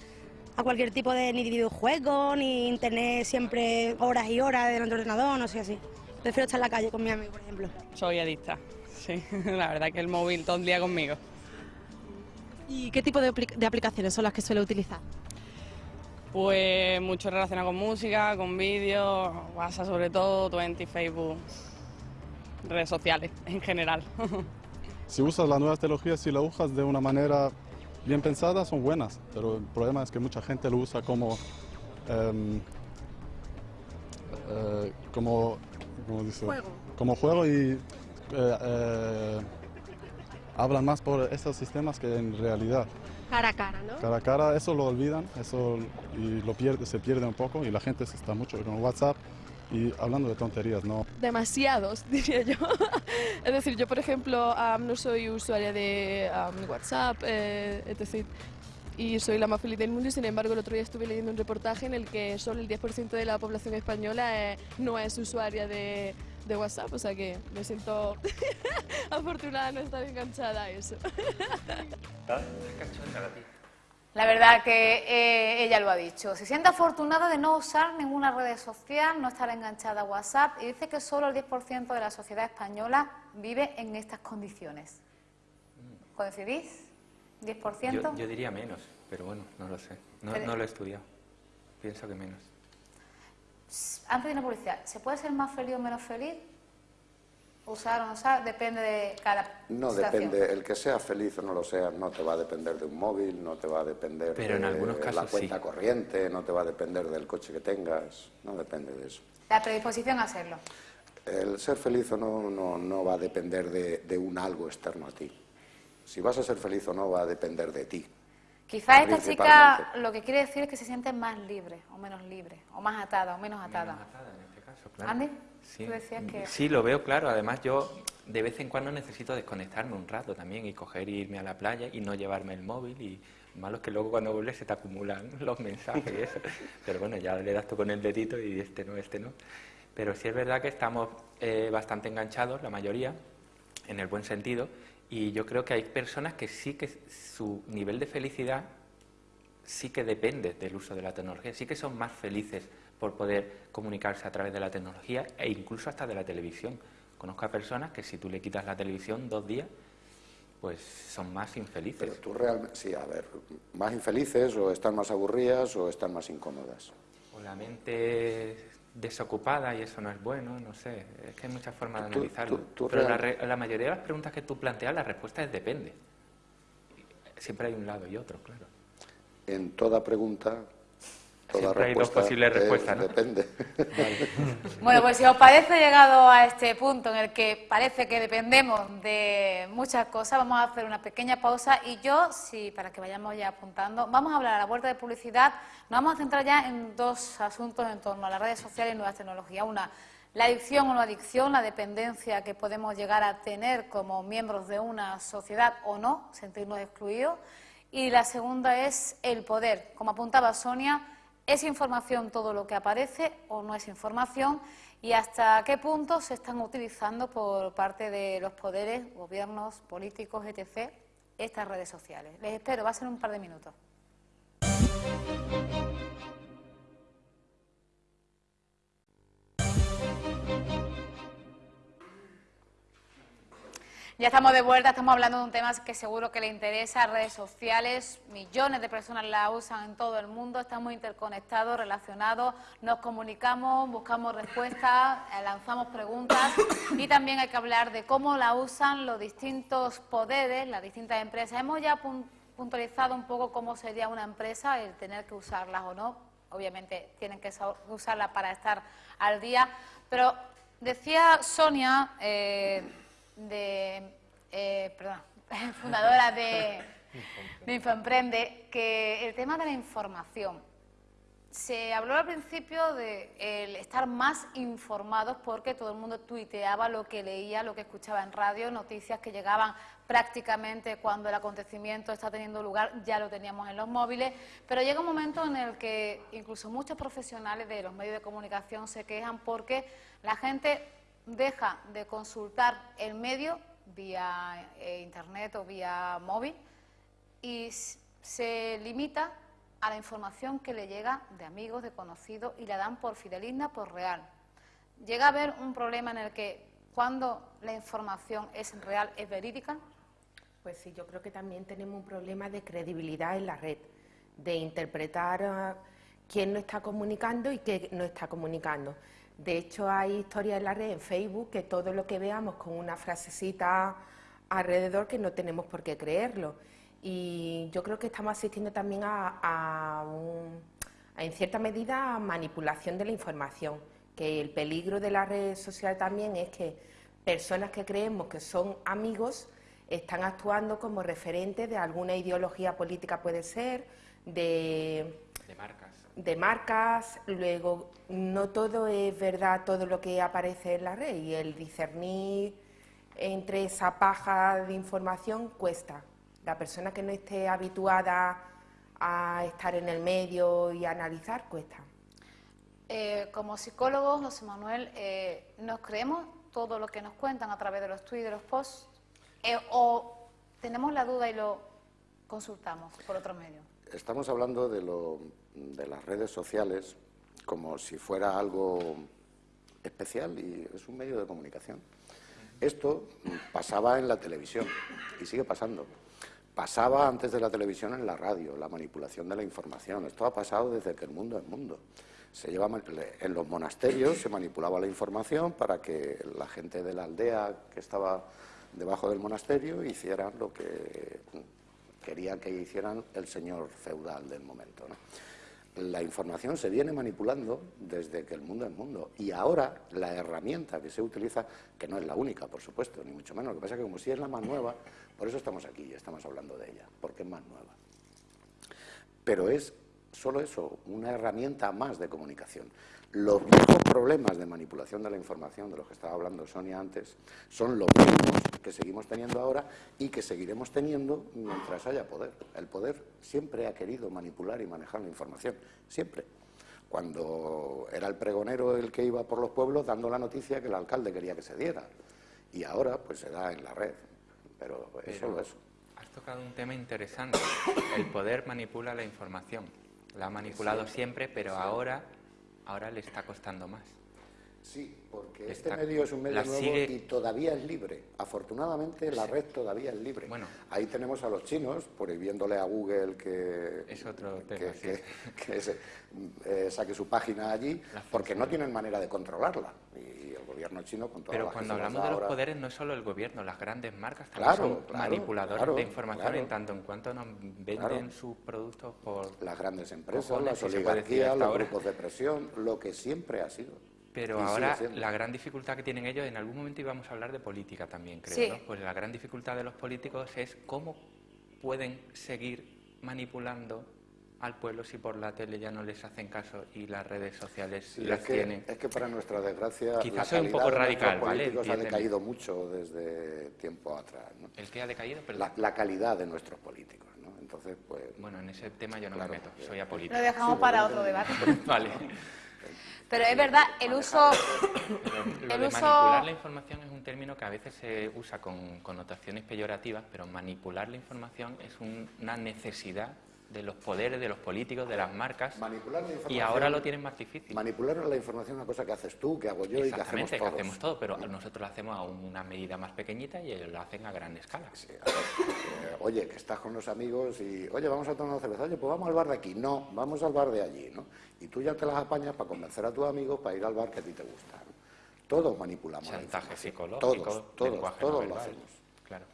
Speaker 14: a cualquier tipo de ni videojuego, ni internet siempre horas y horas delante del ordenador, no sé así. Prefiero estar en la calle con mi amigo, por ejemplo.
Speaker 15: Soy adicta, sí. La verdad que el móvil todo el día conmigo.
Speaker 3: ¿Y qué tipo de, de aplicaciones son las que suele utilizar?
Speaker 15: Pues mucho relacionado con música, con vídeos, WhatsApp sobre todo, Twenty, Facebook, redes sociales en general.
Speaker 11: Si usas las nuevas tecnologías, si las usas de una manera bien pensada, son buenas, pero el problema es que mucha gente lo usa como, eh, como, ¿cómo dice?
Speaker 3: Juego.
Speaker 11: como juego y eh, eh, hablan más por estos sistemas que en realidad.
Speaker 3: Cara a cara, ¿no?
Speaker 11: Cara a cara, eso lo olvidan, eso y lo pierde, se pierde un poco y la gente se está mucho con WhatsApp y hablando de tonterías, ¿no?
Speaker 12: Demasiados, diría yo. es decir, yo, por ejemplo, am, no soy usuaria de am, WhatsApp, eh, etc. Y soy la más feliz del mundo y, sin embargo, el otro día estuve leyendo un reportaje en el que solo el 10% de la población española eh, no es usuaria de, de WhatsApp. O sea que me siento afortunada de no estar enganchada a eso.
Speaker 1: La verdad que eh, ella lo ha dicho. Se siente afortunada de no usar ninguna red social, no estar enganchada a WhatsApp y dice que solo el 10% de la sociedad española vive en estas condiciones. ¿Coincidís? ¿10%?
Speaker 2: Yo, yo diría menos, pero bueno, no lo sé. No, no lo he estudiado. Pienso que menos.
Speaker 1: Antes de una publicidad, ¿se puede ser más feliz o menos feliz? Usar o no usar, depende de cada
Speaker 5: No
Speaker 1: situación.
Speaker 5: depende, el que sea feliz o no lo sea, no te va a depender de un móvil, no te va a depender
Speaker 2: Pero en
Speaker 5: de
Speaker 2: algunos
Speaker 5: la cuenta
Speaker 2: sí.
Speaker 5: corriente, no te va a depender del coche que tengas, no depende de eso.
Speaker 1: La predisposición a hacerlo.
Speaker 5: El ser feliz o no, no, no va a depender de, de un algo externo a ti. Si vas a ser feliz o no va a depender de ti.
Speaker 1: Quizás esta chica lo que quiere decir es que se siente más libre o menos libre, o más atada o menos atada.
Speaker 2: Claro.
Speaker 1: Andy,
Speaker 2: Sí.
Speaker 1: tú decías que...
Speaker 2: Sí, lo veo claro. Además, yo de vez en cuando necesito desconectarme un rato también y coger y irme a la playa y no llevarme el móvil. Y malo es que luego cuando vuelves se te acumulan los mensajes y eso. Pero bueno, ya le das tú con el dedito y este no, este no. Pero sí es verdad que estamos eh, bastante enganchados, la mayoría, en el buen sentido, y yo creo que hay personas que sí que su nivel de felicidad sí que depende del uso de la tecnología, sí que son más felices por poder comunicarse a través de la tecnología e incluso hasta de la televisión. Conozco a personas que si tú le quitas la televisión dos días, pues son más infelices.
Speaker 5: Pero tú realmente, sí, a ver, más infelices o están más aburridas o están más incómodas.
Speaker 2: O la mente desocupada y eso no es bueno, no sé, es que hay muchas formas de analizarlo. Pero la, la, mayoría de las preguntas que tú planteas, la respuesta es depende. Siempre hay un lado y otro, claro.
Speaker 5: En toda pregunta
Speaker 2: Siempre hay dos posibles respuestas, ¿no?
Speaker 5: Depende.
Speaker 1: Bueno, pues si os parece llegado a este punto en el que parece que dependemos de muchas cosas, vamos a hacer una pequeña pausa y yo, sí, para que vayamos ya apuntando, vamos a hablar a la vuelta de publicidad, nos vamos a centrar ya en dos asuntos en torno a las redes sociales y nuevas tecnologías. Una, la adicción o no adicción, la dependencia que podemos llegar a tener como miembros de una sociedad o no, sentirnos excluidos. Y la segunda es el poder. Como apuntaba Sonia, ¿Es información todo lo que aparece o no es información? ¿Y hasta qué punto se están utilizando por parte de los poderes, gobiernos, políticos, etc., estas redes sociales? Les espero, va a ser un par de minutos. Ya estamos de vuelta, estamos hablando de un tema que seguro que le interesa, redes sociales, millones de personas la usan en todo el mundo, estamos interconectados, relacionados, nos comunicamos, buscamos respuestas, eh, lanzamos preguntas y también hay que hablar de cómo la usan los distintos poderes, las distintas empresas. Hemos ya puntualizado un poco cómo sería una empresa, el tener que usarlas o no, obviamente tienen que usarlas para estar al día, pero decía Sonia... Eh, de, eh, perdón, fundadora de, de Infoemprende, que el tema de la información. Se habló al principio de el estar más informados porque todo el mundo tuiteaba lo que leía, lo que escuchaba en radio, noticias que llegaban prácticamente cuando el acontecimiento está teniendo lugar, ya lo teníamos en los móviles, pero llega un momento en el que incluso muchos profesionales de los medios de comunicación se quejan porque la gente deja de consultar el medio vía eh, internet o vía móvil y se limita a la información que le llega de amigos, de conocidos y la dan por fidelizna, por real. Llega a haber un problema en el que cuando la información es real, es verídica.
Speaker 6: Pues sí, yo creo que también tenemos un problema de credibilidad en la red, de interpretar ah, quién no está comunicando y qué no está comunicando. De hecho, hay historias en la red, en Facebook, que todo lo que veamos con una frasecita alrededor que no tenemos por qué creerlo. Y yo creo que estamos asistiendo también a, en cierta medida, a manipulación de la información, que el peligro de la red social también es que personas que creemos que son amigos están actuando como referentes de alguna ideología política, puede ser, de...
Speaker 2: De
Speaker 6: de marcas, luego no todo es verdad todo lo que aparece en la red y el discernir entre esa paja de información cuesta. La persona que no esté habituada a estar en el medio y a analizar cuesta.
Speaker 1: Eh, como psicólogos, José Manuel, eh, ¿nos creemos todo lo que nos cuentan a través de los tweets de los posts? Eh, ¿O tenemos la duda y lo consultamos por otro medio?
Speaker 5: Estamos hablando de lo de las redes sociales como si fuera algo especial y es un medio de comunicación. Esto pasaba en la televisión y sigue pasando. Pasaba antes de la televisión en la radio, la manipulación de la información. Esto ha pasado desde que el mundo es mundo. Se lleva, en los monasterios se manipulaba la información para que la gente de la aldea que estaba debajo del monasterio hicieran lo que quería que hicieran el señor feudal del momento la información se viene manipulando desde que el mundo es mundo. Y ahora la herramienta que se utiliza, que no es la única, por supuesto, ni mucho menos, lo que pasa es que como si es la más nueva, por eso estamos aquí y estamos hablando de ella, porque es más nueva. Pero es solo eso, una herramienta más de comunicación. Los viejos problemas de manipulación de la información, de los que estaba hablando Sonia antes, son los mismos que seguimos teniendo ahora y que seguiremos teniendo mientras haya poder. El poder siempre ha querido manipular y manejar la información, siempre. Cuando era el pregonero el que iba por los pueblos dando la noticia que el alcalde quería que se diera. Y ahora pues se da en la red, pero es solo eso.
Speaker 2: Has tocado un tema interesante. El poder manipula la información. La ha manipulado siempre, pero ahora, ahora le está costando más.
Speaker 5: Sí, porque este medio es un medio nuevo y todavía es libre. Afortunadamente la red todavía es libre. Bueno, Ahí tenemos a los chinos prohibiéndole a Google que,
Speaker 2: es otro
Speaker 5: que, eh, saque su página allí, porque no tienen manera de controlarla. Y el gobierno chino con toda
Speaker 2: Pero cuando hablamos de los poderes no es solo el gobierno, las grandes marcas también son manipuladores de información en tanto en cuanto nos venden sus productos por...
Speaker 5: Las grandes empresas, las oligarquías, los grupos de presión, lo que siempre ha sido.
Speaker 2: Pero ahora la gran dificultad que tienen ellos, en algún momento íbamos a hablar de política también, creo, Pues la gran dificultad de los políticos es cómo pueden seguir manipulando al pueblo si por la tele ya no les hacen caso y las redes sociales las
Speaker 5: es que,
Speaker 2: tienen.
Speaker 5: Es que para nuestra desgracia
Speaker 2: Quizás soy un poco radical, ¿vale?
Speaker 5: ha decaído mucho desde tiempo atrás. ¿no?
Speaker 2: ¿El que ha decaído?
Speaker 5: La, la, calidad de nuestros políticos, ¿no? Entonces, pues...
Speaker 2: Bueno, en ese tema yo no me meto, soy apolítico.
Speaker 1: Lo dejamos para otro debate.
Speaker 2: vale.
Speaker 1: Pero es verdad, el uso...
Speaker 2: Lo, de manipular la información es un término que a veces se usa con connotaciones peyorativas, pero manipular la información es una necesidad de los poderes, de los políticos, de las marcas.
Speaker 5: Manipular
Speaker 2: y ahora lo tienen más difícil.
Speaker 5: Manipular la información es una cosa que haces tú, que hago yo y que hacemos todos.
Speaker 2: que hacemos todo, pero nosotros lo hacemos a una medida más pequeñita y ellos lo hacen a gran escala.
Speaker 5: Eh, oye, que estás con los amigos y, oye, vamos a tomar una cerveza, oye, pues vamos al bar de aquí. No, vamos al bar de allí, ¿no? Y tú ya te las apañas para convencer a tus amigos para ir al bar que a ti te gusta. Todos manipulamos.
Speaker 2: Chantaje psicológico,
Speaker 5: todos, todos, todos lo hacemos.
Speaker 2: Claro.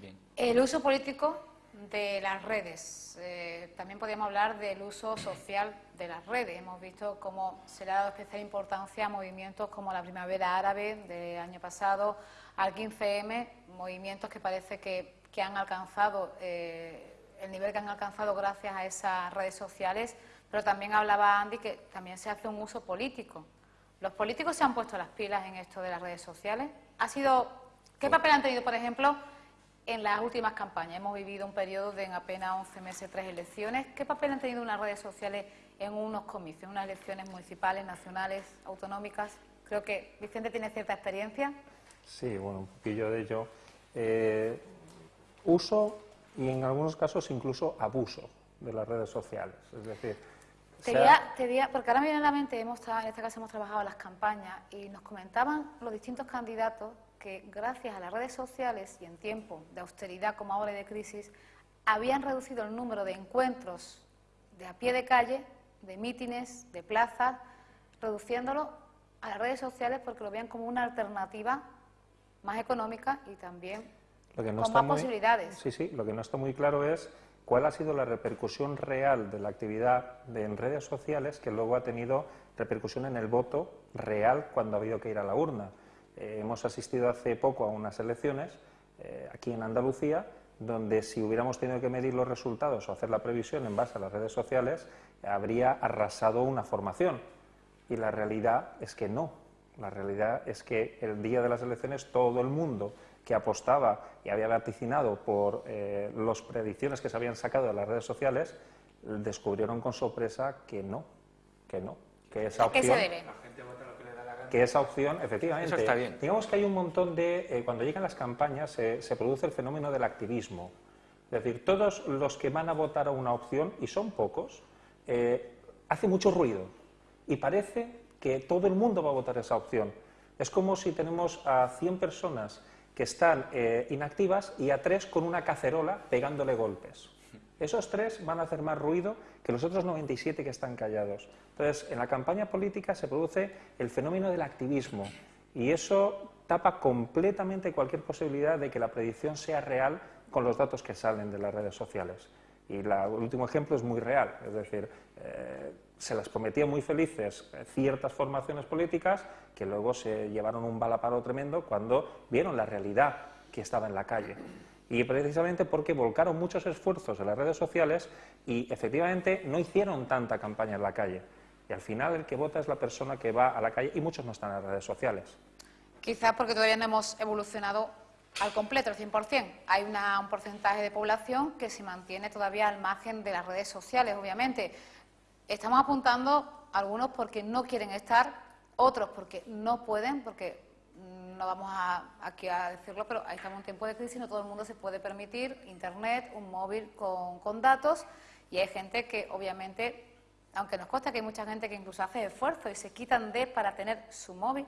Speaker 2: Bien.
Speaker 1: El uso político de las redes. Eh, también podríamos hablar del uso social de las redes. Hemos visto cómo se le ha dado especial importancia a movimientos como la Primavera Árabe del año pasado, al 15M, movimientos que parece que, han alcanzado eh, el nivel que han alcanzado gracias a esas redes sociales, pero también hablaba Andy que también se hace un uso político. ¿Los políticos se han puesto las pilas en esto de las redes sociales? ¿Ha sido, ¿Qué papel han tenido, por ejemplo, en las últimas campañas. Hemos vivido un periodo de en apenas 11 meses, tres elecciones. ¿Qué papel han tenido unas redes sociales en unos comicios, en unas elecciones municipales, nacionales, autonómicas? Creo que Vicente tiene cierta experiencia.
Speaker 4: Sí, bueno, un poquillo de ello. Eh, uso y en algunos casos incluso abuso de las redes sociales. Es decir,
Speaker 1: te diría, porque ahora me viene a la mente, hemos, en este caso hemos trabajado las campañas y nos comentaban los distintos candidatos que gracias a las redes sociales y en tiempo de austeridad como ahora de crisis, habían reducido el número de encuentros de a pie de calle, de mítines, de plazas, reduciéndolo a las redes sociales porque lo veían como una alternativa más económica y también con más posibilidades.
Speaker 4: Sí, sí, lo que no está muy claro es cuál ha sido la repercusión real de la actividad de, en redes sociales que luego ha tenido repercusión en el voto real cuando ha habido que ir a la urna. Eh, hemos asistido hace poco a unas elecciones eh, aquí en Andalucía donde si hubiéramos tenido que medir los resultados o hacer la previsión en base a las redes sociales, habría arrasado una formación. Y la realidad es que no. La realidad es que el día de las elecciones todo el mundo que apostaba y había vaticinado por eh, las predicciones que se habían sacado de las redes sociales, descubrieron con sorpresa que no, que no, que esa opción...
Speaker 1: ¿Qué se debe?
Speaker 4: que esa opción, efectivamente, está bien. digamos que hay un montón de, eh, cuando llegan las campañas se, produce el fenómeno del activismo. Es decir, todos los que van a votar a una opción, y son pocos, eh, hace mucho ruido y parece que todo el mundo va a votar esa opción. Es como si tenemos a 100 personas que están eh, inactivas y a tres con una cacerola pegándole golpes. Esos tres van a hacer más ruido que los otros 97 que están callados. Entonces, en la campaña política se produce el fenómeno del activismo y eso tapa completamente cualquier posibilidad de que la predicción sea real con los datos que salen de las redes sociales. Y el último ejemplo es muy real, es decir, eh, se las prometía muy felices ciertas formaciones políticas que luego se llevaron un balaparo tremendo cuando vieron la realidad que estaba en la calle y precisamente porque volcaron muchos esfuerzos en las redes sociales y efectivamente no hicieron tanta campaña en la calle. Y al final el que vota es la persona que va a la calle y muchos no están en las redes sociales.
Speaker 1: Quizás porque todavía no hemos evolucionado al completo, al 100%. Hay un porcentaje de población que se mantiene todavía al margen de las redes sociales, obviamente. Estamos apuntando algunos porque no quieren estar, otros porque no pueden, porque no vamos a, aquí a decirlo, pero ahí estamos en tiempo de crisis, no todo el mundo se puede permitir internet, un móvil con, con datos y hay gente que obviamente, aunque nos consta que hay mucha gente que incluso hace esfuerzo y se quitan de para tener su móvil,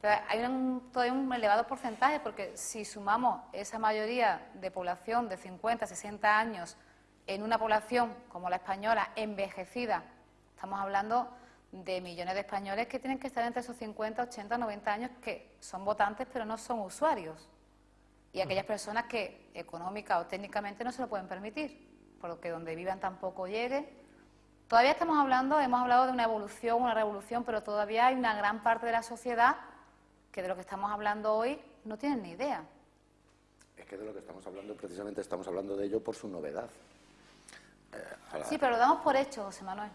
Speaker 1: pero hay un, todavía un elevado porcentaje porque si sumamos esa mayoría de población de 50, 60 años en una población como la española envejecida, estamos hablando de millones de españoles que tienen que estar entre esos 50, 80, 90 años que son votantes pero no son usuarios. Y aquellas personas que económica o técnicamente no se lo pueden permitir, por lo que donde vivan tampoco llegue. Todavía estamos hablando, hemos hablado de una evolución, una revolución, pero todavía hay una gran parte de la sociedad que de lo que estamos hablando hoy no tienen ni idea.
Speaker 5: Es que de lo que estamos hablando, precisamente estamos hablando de ello por su novedad.
Speaker 1: Eh, sí, pero lo damos por hecho, José Manuel.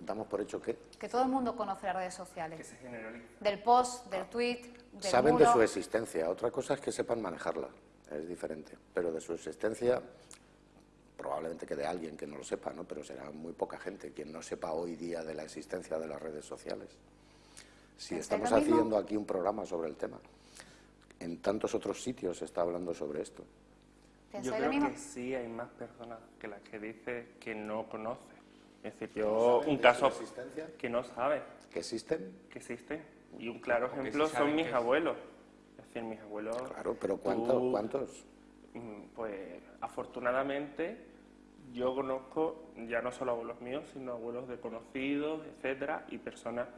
Speaker 5: ¿Damos por hecho qué?
Speaker 1: Que todo el mundo conoce las redes sociales. Que se generaliza. Del post, del tweet, del
Speaker 5: Saben de su existencia. Otra cosa es que sepan manejarla. Es diferente. Pero de su existencia, probablemente que de alguien que no lo sepa, ¿no? Pero será muy poca gente quien no sepa hoy día de la existencia de las redes sociales. Si estamos haciendo aquí un programa sobre el tema, en tantos otros sitios se está hablando sobre esto.
Speaker 7: Yo creo que sí hay más personas que las que dice que no conoce. Es decir, yo un caso que no sabe.
Speaker 5: ¿Que existen?
Speaker 7: Que existen. Y un claro ejemplo son mis abuelos. Es decir, mis abuelos...
Speaker 5: Claro, pero ¿cuántos? ¿cuántos?
Speaker 7: Mm, pues afortunadamente yo conozco ya no solo abuelos míos, sino abuelos de conocidos, etcétera, y personas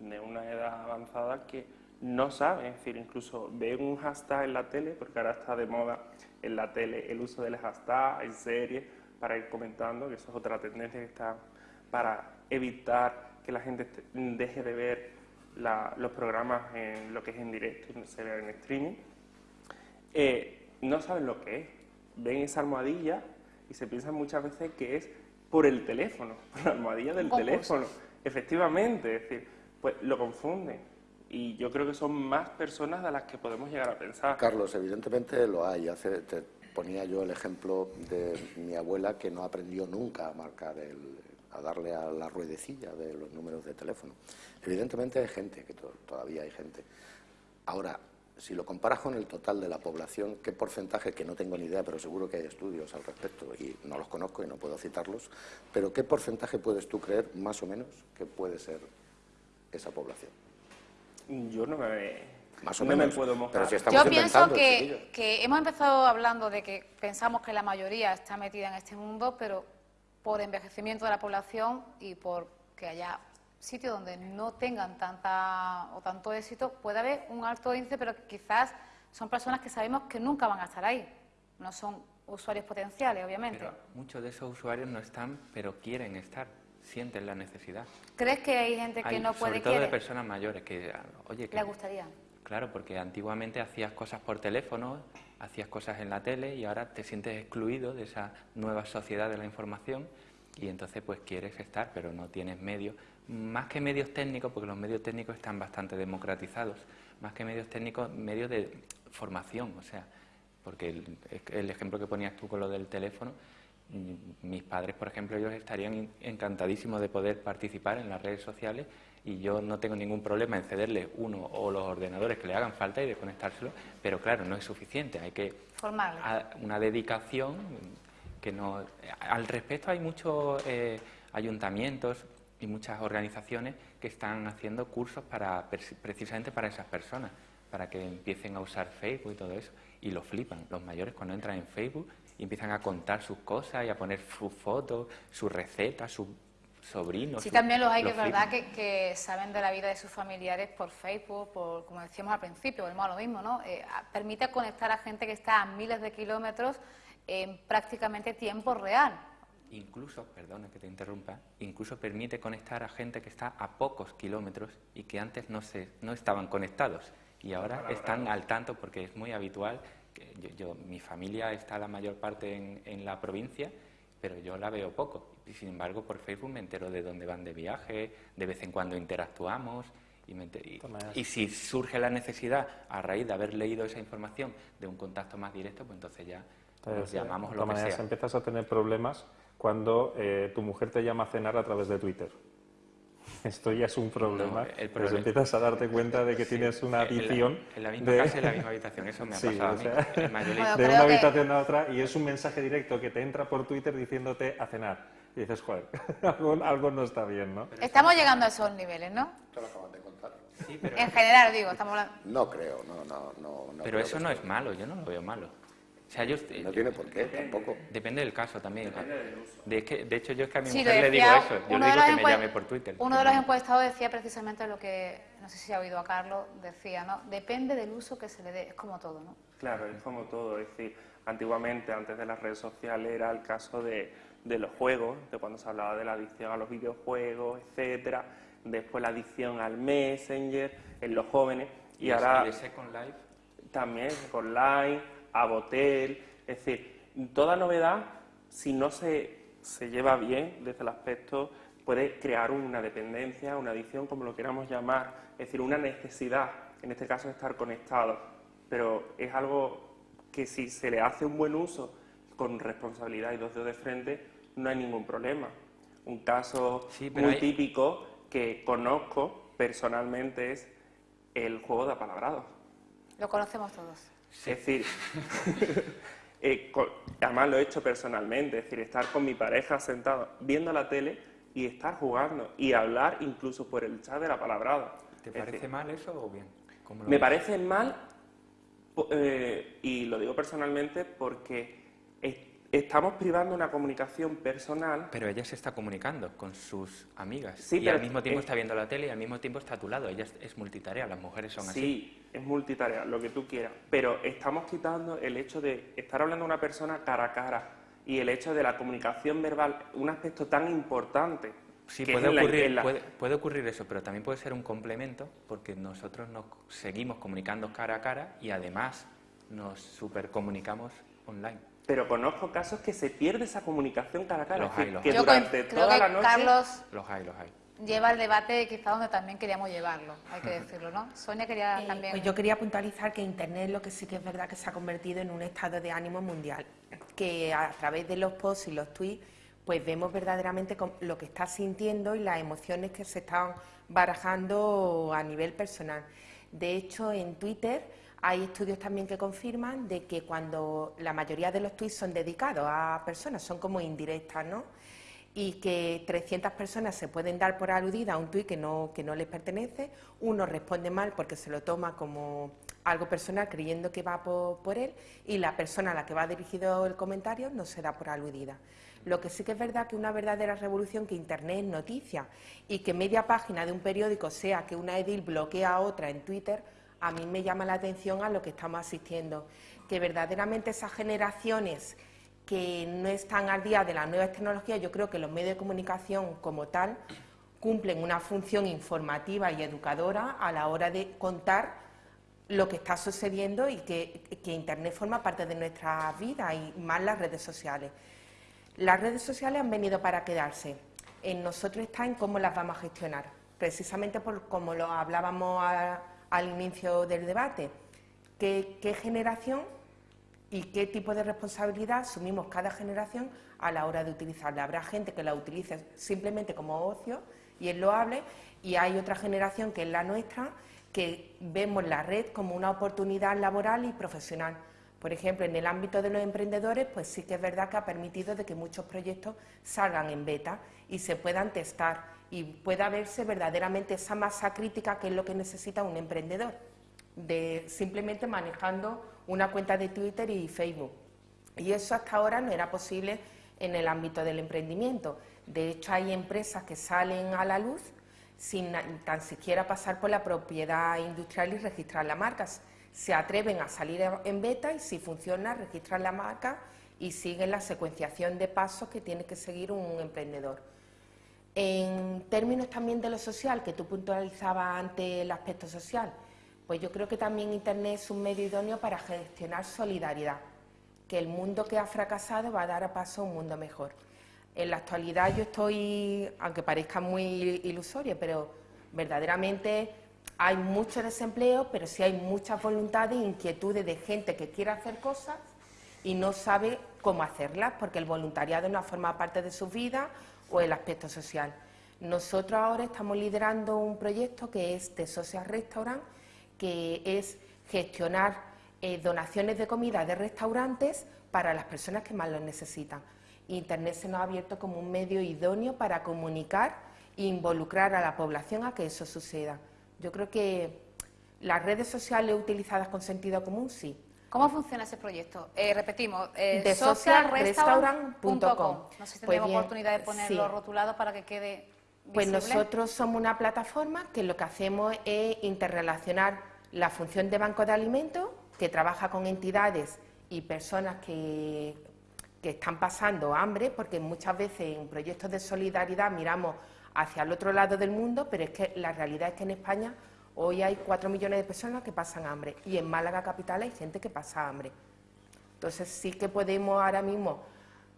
Speaker 7: de una edad avanzada que no saben, es decir, incluso ven un hashtag en la tele, porque ahora está de moda en la tele el uso del hashtag en series para ir comentando, que eso es otra tendencia que está para evitar que la gente deje de ver los programas en lo que es en directo y se vea en streaming. Eh, no saben lo que es, ven esa almohadilla y se piensan muchas veces que es por el teléfono, por la almohadilla del teléfono. Efectivamente, es decir, pues lo confunden. Y yo creo que son más personas de las que podemos llegar a pensar.
Speaker 5: Carlos, evidentemente lo hay. Hace, te ponía yo el ejemplo de mi abuela que no aprendió nunca a marcar a darle a la ruedecilla de los números de teléfono. Evidentemente hay gente, que todavía hay gente. Ahora, si lo comparas con el total de la población, ¿qué porcentaje, que no tengo ni idea, pero seguro que hay estudios al respecto y no los conozco y no puedo citarlos, pero qué porcentaje puedes tú creer, más o menos, que puede ser esa población?
Speaker 7: Yo no me...
Speaker 5: Más o menos.
Speaker 7: puedo mojar.
Speaker 1: Yo pienso que, que hemos empezado hablando de que pensamos que la mayoría está metida en este mundo, pero por envejecimiento de la población y por que haya sitios donde no tengan tanta o tanto éxito, puede haber un alto índice, pero quizás son personas que sabemos que nunca van a estar ahí. No son usuarios potenciales, obviamente.
Speaker 2: Pero muchos de esos usuarios no están, pero quieren estar sienten la necesidad.
Speaker 1: ¿Crees que hay gente que no puede
Speaker 2: Sobre todo de personas mayores que, oye, que...
Speaker 1: ¿Le gustaría?
Speaker 2: Claro, porque antiguamente hacías cosas por teléfono, hacías cosas en la tele y ahora te sientes excluido de esa nueva sociedad de la información y entonces pues quieres estar, pero no tienes medios. Más que medios técnicos, porque los medios técnicos están bastante democratizados, más que medios técnicos, medios de formación, o sea, porque el, el ejemplo que ponías tú con lo del teléfono, mis padres, por ejemplo, ellos estarían encantadísimos de poder participar en las redes sociales y yo no tengo ningún problema en cederle uno o los ordenadores que le hagan falta y de conectárselo, pero claro, no es suficiente, hay que una dedicación que no... Al respecto hay muchos eh, ayuntamientos y muchas organizaciones que están haciendo cursos para precisamente para esas personas, para que empiecen a usar Facebook y todo eso, y lo flipan. Los mayores cuando entran en Facebook y empiezan a contar sus cosas y a poner sus fotos, sus recetas, sus sobrinos.
Speaker 1: Sí, también los hay que es verdad que, saben de la vida de sus familiares por Facebook, por, como decíamos al principio, volvemos a lo mismo, ¿no? Eh, permite conectar a gente que está a miles de kilómetros en prácticamente tiempo real.
Speaker 2: Incluso, perdona que te interrumpa, incluso permite conectar a gente que está a pocos kilómetros y que antes no, se, no estaban conectados y ahora están al tanto porque es muy habitual yo, mi familia está la mayor parte en, la provincia, pero yo la veo poco. Y sin embargo, por Facebook me entero de dónde van de viaje, de vez en cuando interactuamos. Y, si surge la necesidad, a raíz de haber leído esa información, de un contacto más directo, pues entonces ya nos llamamos lo que sea.
Speaker 4: empiezas a tener problemas cuando eh, tu mujer te llama a cenar a través de Twitter. esto ya es un problema.
Speaker 2: No, el
Speaker 4: Pues empiezas a darte cuenta de que
Speaker 2: Sí,
Speaker 4: tienes una
Speaker 2: en la-
Speaker 4: adicción.
Speaker 2: en la misma
Speaker 4: de-
Speaker 2: casa, en la misma habitación, eso me ha
Speaker 4: Sí,
Speaker 2: pasado
Speaker 4: o sea.
Speaker 1: Bueno,
Speaker 4: de una
Speaker 1: que-
Speaker 4: habitación a otra y es un mensaje directo que te entra por Twitter diciéndote a cenar. Y dices, joder, algo, algo no está bien, ¿no?
Speaker 1: Estamos llegando a esos niveles, ¿no?
Speaker 5: Te lo acaban de contar.
Speaker 2: Sí, pero,
Speaker 1: En general, digo, estamos hablando...
Speaker 5: No creo, no, no, no. no
Speaker 2: pero eso no es malo, yo no lo veo malo. O sea, yo,
Speaker 5: No tiene por qué, tampoco.
Speaker 2: Depende del caso también. De, que, de hecho, yo es que a mi
Speaker 1: Sí,
Speaker 2: mujer le digo eso. Yo
Speaker 1: uno
Speaker 2: le
Speaker 1: de
Speaker 2: digo
Speaker 1: los
Speaker 2: que me llame por Twitter.
Speaker 1: Uno de los encuestados decía precisamente lo que, no sé si ha oído a Carlos, decía, ¿no? Depende del uso que se le dé, es como todo, ¿no?
Speaker 7: Claro, es como todo. Es decir, antiguamente, antes de las redes sociales, era el caso de, de los juegos, de cuando se hablaba de la adicción a los videojuegos, etcétera. Después la adicción al Messenger, en los jóvenes. Y,
Speaker 2: Y
Speaker 7: ahora
Speaker 2: y ese con live.
Speaker 7: también online, Abotel. Es decir, toda novedad, si no se, se lleva bien desde el aspecto, puede crear una dependencia, una adicción, como lo queramos llamar. Es decir, una necesidad, en este caso, de estar conectado. Pero es algo que si se le hace un buen uso con responsabilidad y dos dedos de frente, no hay ningún problema. Un caso
Speaker 2: Sí,
Speaker 7: muy
Speaker 2: hay-
Speaker 7: típico que conozco personalmente es el juego de apalabrados.
Speaker 1: Lo conocemos todos.
Speaker 7: Es decir, eh, además lo he hecho personalmente, es decir, estar con mi pareja sentado viendo la tele y estar jugando y hablar incluso por el chat de la palabrada.
Speaker 2: ¿Te parece
Speaker 7: decir,
Speaker 2: mal eso o bien? ¿Cómo lo
Speaker 7: me
Speaker 2: ves?
Speaker 7: parece mal, eh, y lo digo personalmente, porque estamos privando una comunicación personal.
Speaker 2: Pero ella se está comunicando con sus amigas.
Speaker 7: Sí,
Speaker 2: y
Speaker 7: pero
Speaker 2: al mismo tiempo
Speaker 7: es-
Speaker 2: está viendo la tele y al mismo tiempo está a tu lado. Ella es, es multitarea, las mujeres son así.
Speaker 7: Sí, es multitarea, lo que tú quieras, pero estamos quitando el hecho de estar hablando a una persona cara a cara y el hecho de la comunicación verbal, un aspecto tan importante.
Speaker 2: Sí, puede ocurrir,
Speaker 7: la-
Speaker 2: puede, puede ocurrir eso, pero también puede ser un complemento porque nosotros nos seguimos comunicando cara a cara y además nos supercomunicamos online.
Speaker 7: Pero conozco casos que se pierde esa comunicación cara a cara,
Speaker 2: Los hay, los
Speaker 7: que
Speaker 2: hay.
Speaker 1: Yo
Speaker 7: durante
Speaker 1: creo
Speaker 7: toda
Speaker 1: que
Speaker 7: la noche...
Speaker 1: Carlos
Speaker 2: Los hay, los hay.
Speaker 1: lleva el debate quizá donde también queríamos llevarlo, hay que decirlo, ¿no? Sonia quería
Speaker 6: Eh,
Speaker 1: también...
Speaker 6: Pues yo quería puntualizar que Internet lo que sí que es verdad que se ha convertido en un estado de ánimo mundial, que a través de los posts y los tweets pues vemos verdaderamente lo que estás sintiendo y las emociones que se están barajando a nivel personal. De hecho, en Twitter hay estudios también que confirman de que cuando la mayoría de los tweets son dedicados a personas, son como indirectas, ¿no? y que 300 personas se pueden dar por aludida a un tuit que no, les pertenece, uno responde mal porque se lo toma como algo personal creyendo que va por, por él y la persona a la que va dirigido el comentario no se da por aludida. Lo que sí que es verdad que una verdadera revolución que Internet es noticia y que media página de un periódico sea que una edil bloquea a otra en Twitter, a mí me llama la atención a lo que estamos asistiendo, que verdaderamente esas generaciones que no están al día de las nuevas tecnologías, yo creo que los medios de comunicación como tal cumplen una función informativa y educadora a la hora de contar lo que está sucediendo y que, Internet forma parte de nuestra vida y más las redes sociales. Las redes sociales han venido para quedarse. En nosotros está en cómo las vamos a gestionar, precisamente por como lo hablábamos a- al inicio del debate. ¿Qué, generación y qué tipo de responsabilidad asumimos cada generación a la hora de utilizarla. Habrá gente que la utilice simplemente como ocio y es loable y hay otra generación que es la nuestra que vemos la red como una oportunidad laboral y profesional. Por ejemplo, en el ámbito de los emprendedores, pues sí que es verdad que ha permitido de que muchos proyectos salgan en beta y se puedan testar y pueda verse verdaderamente esa masa crítica que es lo que necesita un emprendedor de simplemente manejando una cuenta de Twitter y Facebook. Y eso hasta ahora no era posible en el ámbito del emprendimiento. De hecho, hay empresas que salen a la luz sin tan siquiera pasar por la propiedad industrial y registrar la marca. Se atreven a salir en beta y si funciona, registran la marca y siguen la secuenciación de pasos que tiene que seguir un emprendedor. En términos también de lo social, que tú puntualizabas ante el aspecto social, pues yo creo que también Internet es un medio idóneo para gestionar solidaridad, que el mundo que ha fracasado va a dar a paso a un mundo mejor. En la actualidad yo estoy, aunque parezca muy ilusorio, pero verdaderamente hay mucho desempleo, pero sí hay muchas voluntades e inquietudes de gente que quiere hacer cosas y no sabe cómo hacerlas, porque el voluntariado no forma parte de su vida o el aspecto social. Nosotros ahora estamos liderando un proyecto que es de Social Restaurant, que es gestionar eh, donaciones de comida de restaurantes para las personas que más lo necesitan. Internet se nos ha abierto como un medio idóneo para comunicar e involucrar a la población a que eso suceda. Yo creo que las redes sociales utilizadas con sentido común, sí.
Speaker 1: ¿Cómo funciona ese proyecto? Eh, repetimos, eh,
Speaker 6: de socialrestaurant.com.
Speaker 1: No sé si tenemos pues oportunidad de ponerlo rotulado para que quede visible.
Speaker 6: Pues nosotros somos una plataforma que lo que hacemos es interrelacionar la función de banco de alimentos, que trabaja con entidades y personas que, que están pasando hambre, porque muchas veces en proyectos de solidaridad miramos hacia el otro lado del mundo, pero es que la realidad es que en España hoy hay cuatro millones de personas que pasan hambre y en Málaga capital hay gente que pasa hambre. Entonces sí que podemos ahora mismo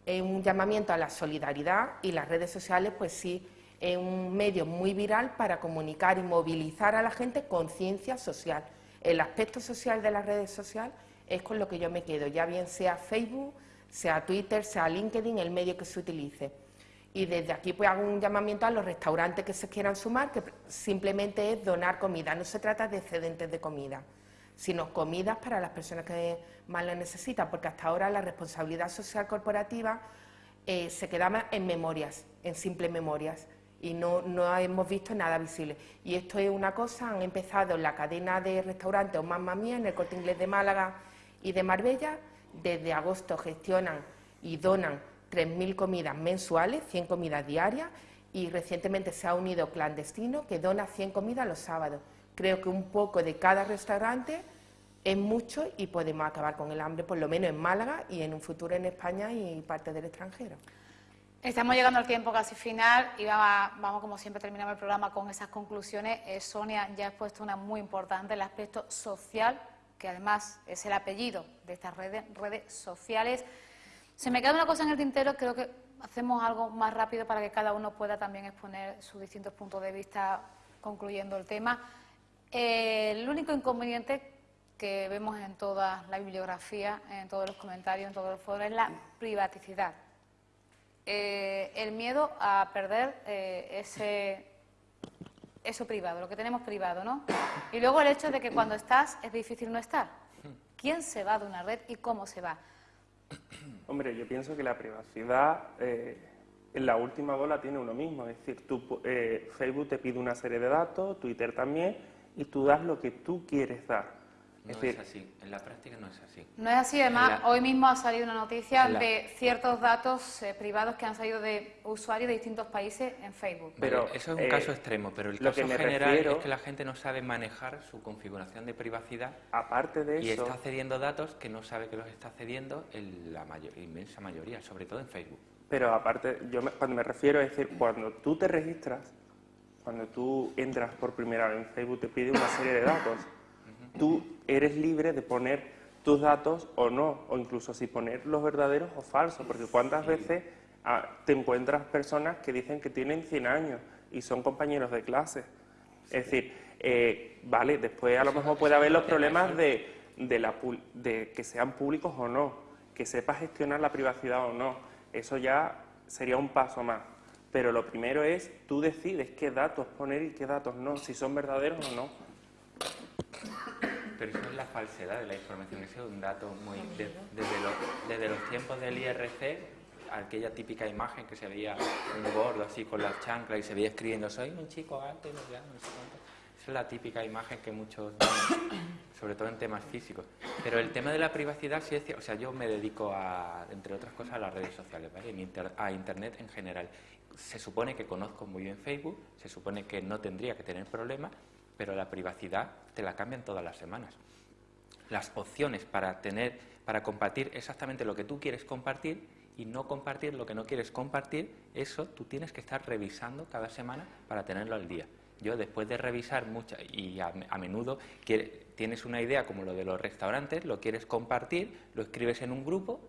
Speaker 6: en un llamamiento a la solidaridad y las redes sociales pues sí es un medio muy viral para comunicar y movilizar a la gente conciencia social. El aspecto social de las redes sociales es con lo que yo me quedo, ya bien sea Facebook, sea Twitter, sea LinkedIn, el medio que se utilice. Y desde aquí pues hago un llamamiento a los restaurantes que se quieran sumar, que simplemente es donar comida, no se trata de excedentes de comida, sino comidas para las personas que más lo necesitan, porque hasta ahora la responsabilidad social corporativa eh, se quedaba en memorias, en simples memorias, y no, no hemos visto nada visible. Y esto es una cosa, han empezado la cadena de restaurantes o Mamma Mía, en el Corte Inglés de Málaga y de Marbella, desde agosto gestionan y donan 3.000 comidas mensuales, 100 comidas diarias, y recientemente se ha unido Clandestino, que dona 100 comidas los sábados. Creo que un poco de cada restaurante es mucho y podemos acabar con el hambre, por lo menos en Málaga y en un futuro en España y parte del extranjero.
Speaker 1: Estamos llegando al tiempo casi final y vamos, como siempre, terminamos el programa con esas conclusiones. Eh, Sonia ya ha expuesto una muy importante, el aspecto social, que además es el apellido de estas redes, redes sociales. Se me queda una cosa en el tintero, creo que hacemos algo más rápido para que cada uno pueda también exponer sus distintos puntos de vista concluyendo el tema. Eh, el único inconveniente que vemos en toda la bibliografía, en todos los comentarios, en todos los foros, es la privaticidad. Eh, el miedo a perder eh, ese, eso privado, lo que tenemos privado, ¿no? Y luego el hecho de que cuando estás es difícil no estar. ¿Quién se va de una red y cómo se va?
Speaker 7: Hombre, yo pienso que la privacidad eh, en la última bola tiene uno mismo. Es decir, eh, Facebook te pide una serie de datos, Twitter también, y tú das lo que tú quieres dar.
Speaker 2: No es, así, en la práctica no es así.
Speaker 1: No es así, además, hoy mismo ha salido una noticia de ciertos datos eh, privados que han salido de usuarios de distintos países en Facebook.
Speaker 2: Pero eso es un caso extremo, pero el caso general es que la gente no sabe manejar su configuración de privacidad.
Speaker 7: Aparte de eso.
Speaker 2: Y está cediendo datos que no sabe que los está cediendo en la inmensa mayoría, sobre todo en Facebook.
Speaker 7: Pero aparte, yo cuando me refiero a decir, cuando tú te registras, cuando tú entras por primera vez en Facebook, te pide una serie de datos tú eres libre de poner tus datos o no, o incluso si poner los verdaderos o falsos, porque cuántas veces ah, te encuentras personas que dicen que tienen 100 años y son compañeros de clase. Es decir, eh, vale, después a lo mejor puede haber los problemas de, de que sean públicos o no, que sepa gestionar la privacidad o no. Eso ya sería un paso más. Pero lo primero es, tú decides qué datos poner y qué datos no, si son verdaderos o no.
Speaker 2: Pero eso es la falsedad de la información. Ese es un dato muy... desde, los, desde los tiempos del IRC, aquella típica imagen que se veía un gordo así con las chanclas y se veía escribiendo soy un chico alto y no sé cuánto. Esa es la típica imagen que muchos sobre todo en temas físicos. Pero el tema de la privacidad sí es o sea, yo me dedico a, entre otras cosas, a las redes sociales, ¿vale? a Internet en general. Se supone que conozco muy bien Facebook, se supone que no tendría que tener problemas, pero la privacidad te la cambian todas las semanas. Las opciones para tener, para compartir exactamente lo que tú quieres compartir y no compartir lo que no quieres compartir, eso tú tienes que estar revisando cada semana para tenerlo al día. Yo después de revisar muchas y a, menudo tienes una idea como lo de los restaurantes, lo quieres compartir, lo escribes en un grupo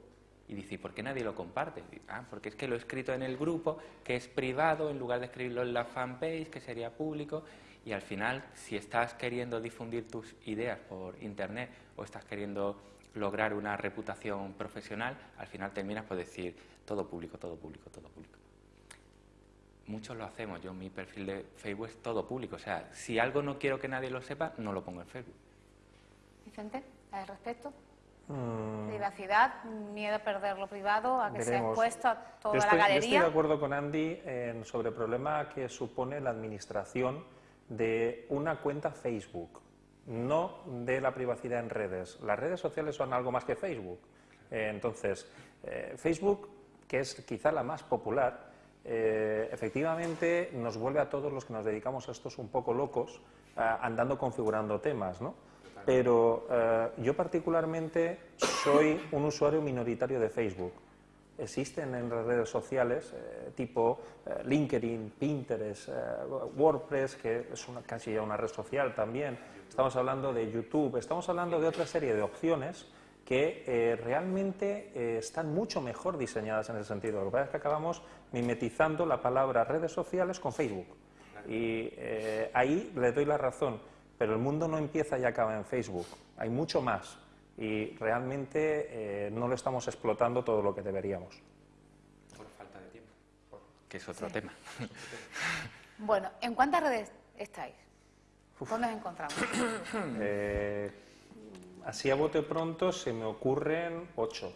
Speaker 2: y dices, ¿por qué nadie lo comparte? Ah, porque es que lo he escrito en el grupo, que es privado, en lugar de escribirlo en la fanpage, que sería público, y al final, si estás queriendo difundir tus ideas por Internet o estás queriendo lograr una reputación profesional, al final terminas por decir todo público, todo público, todo público. muchos lo hacemos. Yo mi perfil de Facebook es todo público. O sea, si algo no quiero que nadie lo sepa, no lo pongo en Facebook.
Speaker 1: Vicente, al respecto.
Speaker 4: Mm,
Speaker 1: Privacidad, miedo a perder lo privado, a que sea
Speaker 4: veremos.
Speaker 1: expuesto a toda
Speaker 4: Yo estoy,
Speaker 1: la
Speaker 4: yo estoy de
Speaker 1: galería.
Speaker 4: acuerdo con Andy en- sobre el problema que supone la administración de una cuenta Facebook, no de la privacidad en redes. Las redes sociales son algo más que Facebook. Eh, entonces, eh, Facebook, que es quizá la más popular, eh, efectivamente nos vuelve a todos los que nos dedicamos a estos un poco locos, andando configurando temas, ¿no? Pero yo particularmente soy un usuario minoritario de Facebook. Existen en las redes sociales eh, tipo eh, LinkedIn, Pinterest, eh, WordPress, que es una, casi ya una red social también. Estamos hablando de YouTube, estamos hablando de otra serie de opciones que eh, realmente eh, están mucho mejor diseñadas en ese sentido. Lo que pasa es que acabamos mimetizando la palabra redes sociales con Facebook. Y eh, ahí le doy la razón, pero el mundo no empieza y acaba en Facebook. Hay mucho más y realmente eh, no lo estamos explotando todo lo que deberíamos.
Speaker 2: Por falta de tiempo. Que es otro
Speaker 1: Sí.
Speaker 2: tema.
Speaker 1: Bueno, ¿en cuántas redes estáis? ¿Dónde os encontramos?
Speaker 4: Eh, así a bote pronto se me ocurren ocho.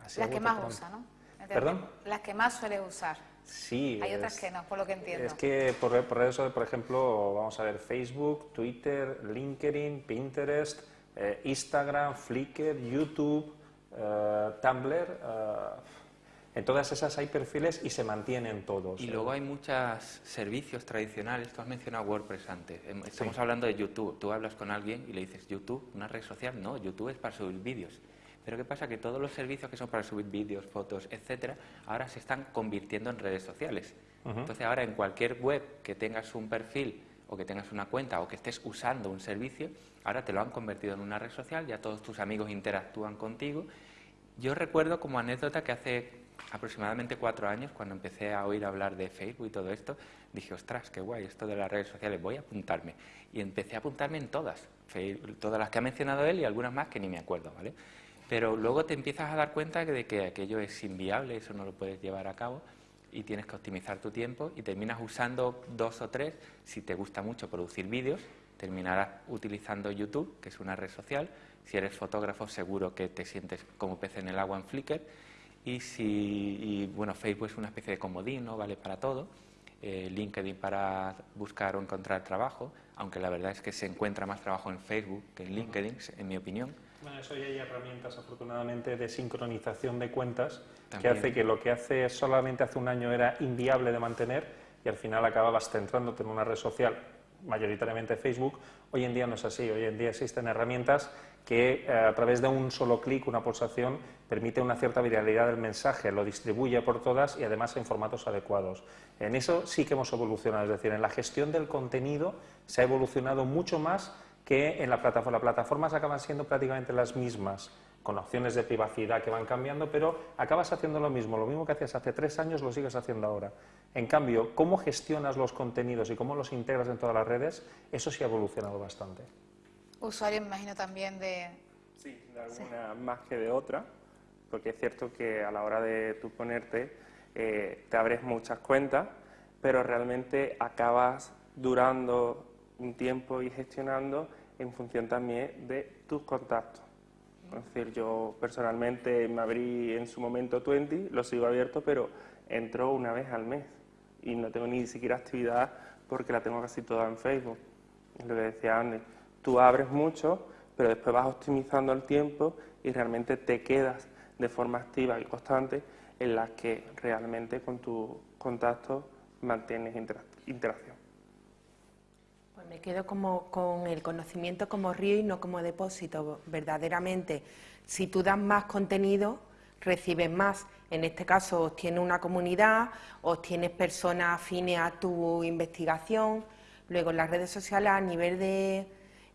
Speaker 4: Así
Speaker 1: Las que más
Speaker 4: pronto.
Speaker 1: usa, ¿no?
Speaker 4: ¿Perdón?
Speaker 1: Las que más suele usar.
Speaker 4: Sí.
Speaker 1: Hay otras
Speaker 4: es-
Speaker 1: que no, por lo que entiendo.
Speaker 4: Es que por, por eso, por ejemplo, vamos a ver Facebook, Twitter, LinkedIn, Pinterest, eh, Instagram, Flickr, YouTube, eh, Tumblr. eh, en todas esas hay perfiles y se mantienen todos.
Speaker 2: Y luego hay muchos servicios tradicionales. Tú has mencionado WordPress antes. Em- Estamos
Speaker 4: Sí.
Speaker 2: hablando de YouTube. Tú hablas con alguien y le dices, ¿YouTube? ¿Una red social? No, YouTube es para subir vídeos. Pero ¿qué pasa? Que todos los servicios que son para subir vídeos, fotos, etcétera, ahora se están convirtiendo en redes sociales. Entonces ahora en cualquier web que tengas un perfil o que tengas una cuenta o que estés usando un servicio, ahora te lo han convertido en una red social, ya todos tus amigos interactúan contigo. Yo recuerdo como anécdota que hace aproximadamente cuatro años, cuando empecé a oír hablar de Facebook y todo esto, dije, ostras, qué guay esto de las redes sociales, voy a apuntarme. Y empecé a apuntarme en todas, todas las que ha mencionado él y algunas más que ni me acuerdo, ¿vale? Pero luego te empiezas a dar cuenta de que aquello es inviable, eso no lo puedes llevar a cabo y tienes que optimizar tu tiempo y terminas usando dos o tres. Si te gusta mucho producir vídeos, terminarás utilizando YouTube, que es una red social. Si eres fotógrafo, seguro que te sientes como pez en el agua en Flickr. Y si, y, bueno, Facebook es una especie de comodín, ¿no? Vale para todo. Eh, LinkedIn para buscar o encontrar trabajo, aunque la verdad es que se encuentra más trabajo en Facebook que en LinkedIn, en mi opinión.
Speaker 4: Bueno, eso ya hay herramientas, afortunadamente, de sincronización de cuentas que
Speaker 2: También.
Speaker 4: hace que lo que hace solamente hace un año era inviable de mantener y al final acababas centrándote en una red social, mayoritariamente Facebook. Hoy en día no es así. Hoy en día existen herramientas que eh, a través de un solo clic, una pulsación, permite una cierta viralidad del mensaje, lo distribuye por todas y además en formatos adecuados. En eso sí que hemos evolucionado, es decir, en la gestión del contenido se ha evolucionado mucho más que en la plataforma. Las plataformas acaban siendo prácticamente las mismas, con opciones de privacidad que van cambiando, pero acabas haciendo lo mismo. Lo mismo que hacías hace tres años lo sigues haciendo ahora. En cambio, cómo gestionas los contenidos y cómo los integras en todas las redes, eso sí ha evolucionado bastante.
Speaker 1: Usuario, me imagino también de...
Speaker 7: Sí, de alguna más que de otra, porque es cierto que a la hora de tú ponerte eh, te abres muchas cuentas, pero realmente acabas durando un tiempo y gestionando en función también de tus contactos. Es decir, yo personalmente me abrí en su momento 20, lo sigo abierto, pero entro una vez al mes y no tengo ni siquiera actividad porque la tengo casi toda en Facebook. Es lo que decía Andy, tú abres mucho, pero después vas optimizando el tiempo y realmente te quedas de forma activa y constante en las que realmente con tus contactos mantienes intera- interacción.
Speaker 6: Me quedo como con el conocimiento como río y no como depósito. Verdaderamente, si tú das más contenido, recibes más. En este caso, obtienes una comunidad, obtienes personas afines a tu investigación. Luego, en las redes sociales, a nivel de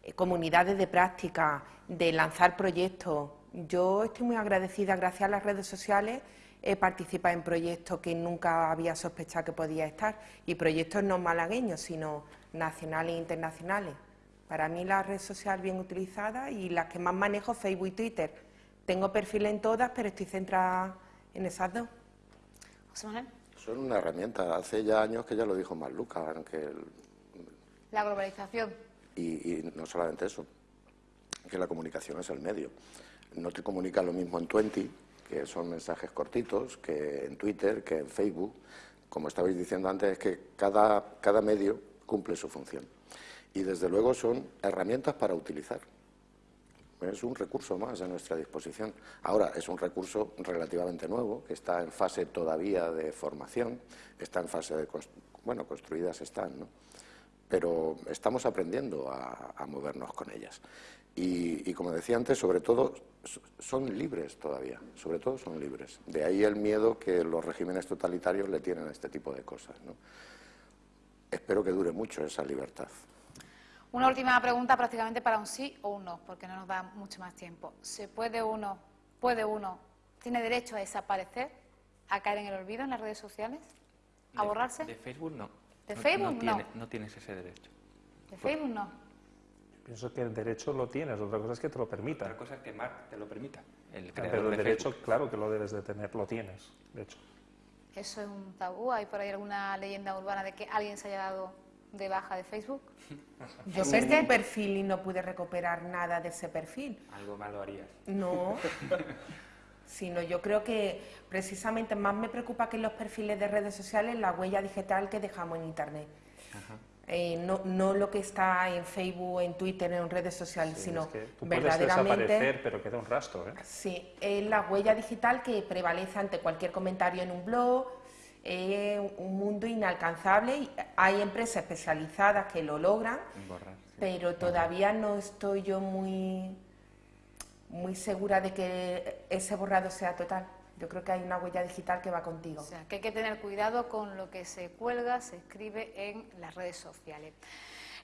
Speaker 6: eh, comunidades de práctica, de lanzar proyectos. Yo estoy muy agradecida, gracias a las redes sociales, he participado en proyectos que nunca había sospechado que podía estar, y proyectos no malagueños, sino nacionales e internacionales. Para mí la red social bien utilizada y las que más manejo, Facebook y Twitter. Tengo perfil en todas, pero estoy centrada en esas dos.
Speaker 1: José Manuel.
Speaker 5: Son una herramienta. Hace ya años que ya lo dijo Marluca, que
Speaker 1: La globalización.
Speaker 5: y, y no solamente eso, que la comunicación es el medio. No te comunica lo mismo en Twenty, que son mensajes cortitos, que en Twitter, que en Facebook. Como estabais diciendo antes, es que cada, cada medio cumple su función. Y desde luego son herramientas para utilizar. Es un recurso más a nuestra disposición. Ahora, es un recurso relativamente nuevo, que está en fase todavía de formación, está en fase de... Bueno, construidas están, ¿no? Pero estamos aprendiendo a, a movernos con ellas. Y, y como decía antes, sobre todo son libres todavía, sobre todo son libres. De ahí el miedo que los regímenes totalitarios le tienen a este tipo de cosas, ¿no? Espero que dure mucho esa libertad.
Speaker 1: Una última pregunta prácticamente para un sí o un no, porque no nos da mucho más tiempo. ¿Se puede uno, puede uno, tiene derecho a desaparecer, a caer en el olvido en las redes sociales? ¿A
Speaker 2: De-
Speaker 1: borrarse?
Speaker 2: De Facebook no.
Speaker 1: ¿De
Speaker 2: No-
Speaker 1: Facebook
Speaker 2: no? tiene-
Speaker 1: no?
Speaker 2: no tienes ese derecho.
Speaker 1: De Facebook no.
Speaker 4: Pienso que el derecho lo tienes, otra cosa es que te lo permita.
Speaker 2: Otra cosa es que Mark te lo permita. El
Speaker 4: Ah, Pero el
Speaker 2: de
Speaker 4: derecho,
Speaker 2: Facebook.
Speaker 4: claro que lo debes de tener, lo tienes, de hecho.
Speaker 1: ¿Eso es un tabú? ¿Hay por ahí alguna leyenda urbana de que alguien se haya dado de baja de Facebook?
Speaker 6: Yo perdí un perfil y no pude recuperar nada de ese perfil.
Speaker 2: Algo malo harías.
Speaker 6: No, sino yo creo que precisamente más me preocupa que en los perfiles de redes sociales la huella digital que dejamos en Internet. Eh, no, no lo que está en Facebook, en Twitter, en redes sociales,
Speaker 4: Sí,
Speaker 6: sino
Speaker 4: es que tú puedes
Speaker 6: verdaderamente...
Speaker 4: desaparecer, pero queda un rastro, ¿eh?
Speaker 6: Sí, es la huella digital que prevalece ante cualquier comentario en un blog, es un mundo inalcanzable hay empresas especializadas que lo logran,
Speaker 2: Borrar.
Speaker 6: pero todavía no estoy yo muy, muy segura de que ese borrado sea total. Yo creo que hay una huella digital que va contigo.
Speaker 1: O sea, que hay que tener cuidado con lo que se cuelga, se escribe en las redes sociales.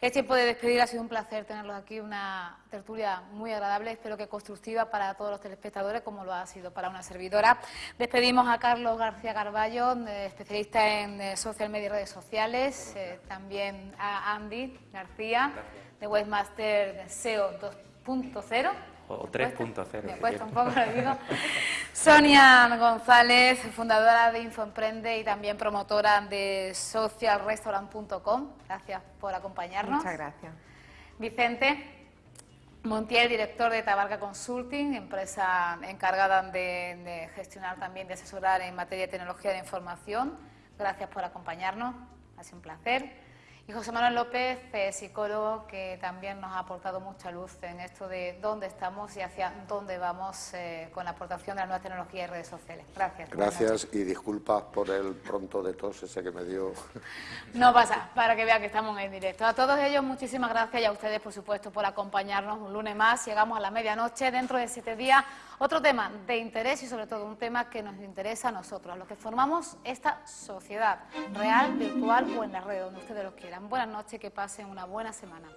Speaker 1: Es tiempo de despedir, ha sido un placer tenerlos aquí, una tertulia muy agradable, espero que constructiva para todos los telespectadores, como lo ha sido para una servidora. Despedimos a Carlos García Carballo, eh, especialista en eh, social media y redes sociales, eh, también a Andy García, de Webmaster SEO 2.0.
Speaker 2: O
Speaker 1: Me cuesta-
Speaker 2: 3.0.
Speaker 1: Me
Speaker 2: si
Speaker 1: cuesta un
Speaker 2: quieres.
Speaker 1: poco, lo digo. Sonia González, fundadora de Infoemprende y también promotora de socialrestaurant.com. Gracias por acompañarnos.
Speaker 6: Muchas gracias.
Speaker 1: Vicente Montiel, director de Tabarca Consulting, empresa encargada de, de gestionar también, de asesorar en materia de tecnología de información. Gracias por acompañarnos, ha sido un placer. Y José Manuel López, eh, psicólogo, que también nos ha aportado mucha luz en esto de dónde estamos y hacia dónde vamos eh, con la aportación de la nueva tecnología y redes sociales. Gracias.
Speaker 5: Gracias y disculpas por el pronto de tos ese que me dio.
Speaker 1: No pasa, para que vean que estamos en directo. A todos ellos, muchísimas gracias y a ustedes, por supuesto, por acompañarnos un lunes más. Llegamos a la medianoche, dentro de siete días, otro tema de interés y sobre todo un tema que nos interesa a nosotros, a los que formamos esta sociedad, real, virtual o en la red, donde ustedes lo quieran. Buenas noches, que pasen una buena semana.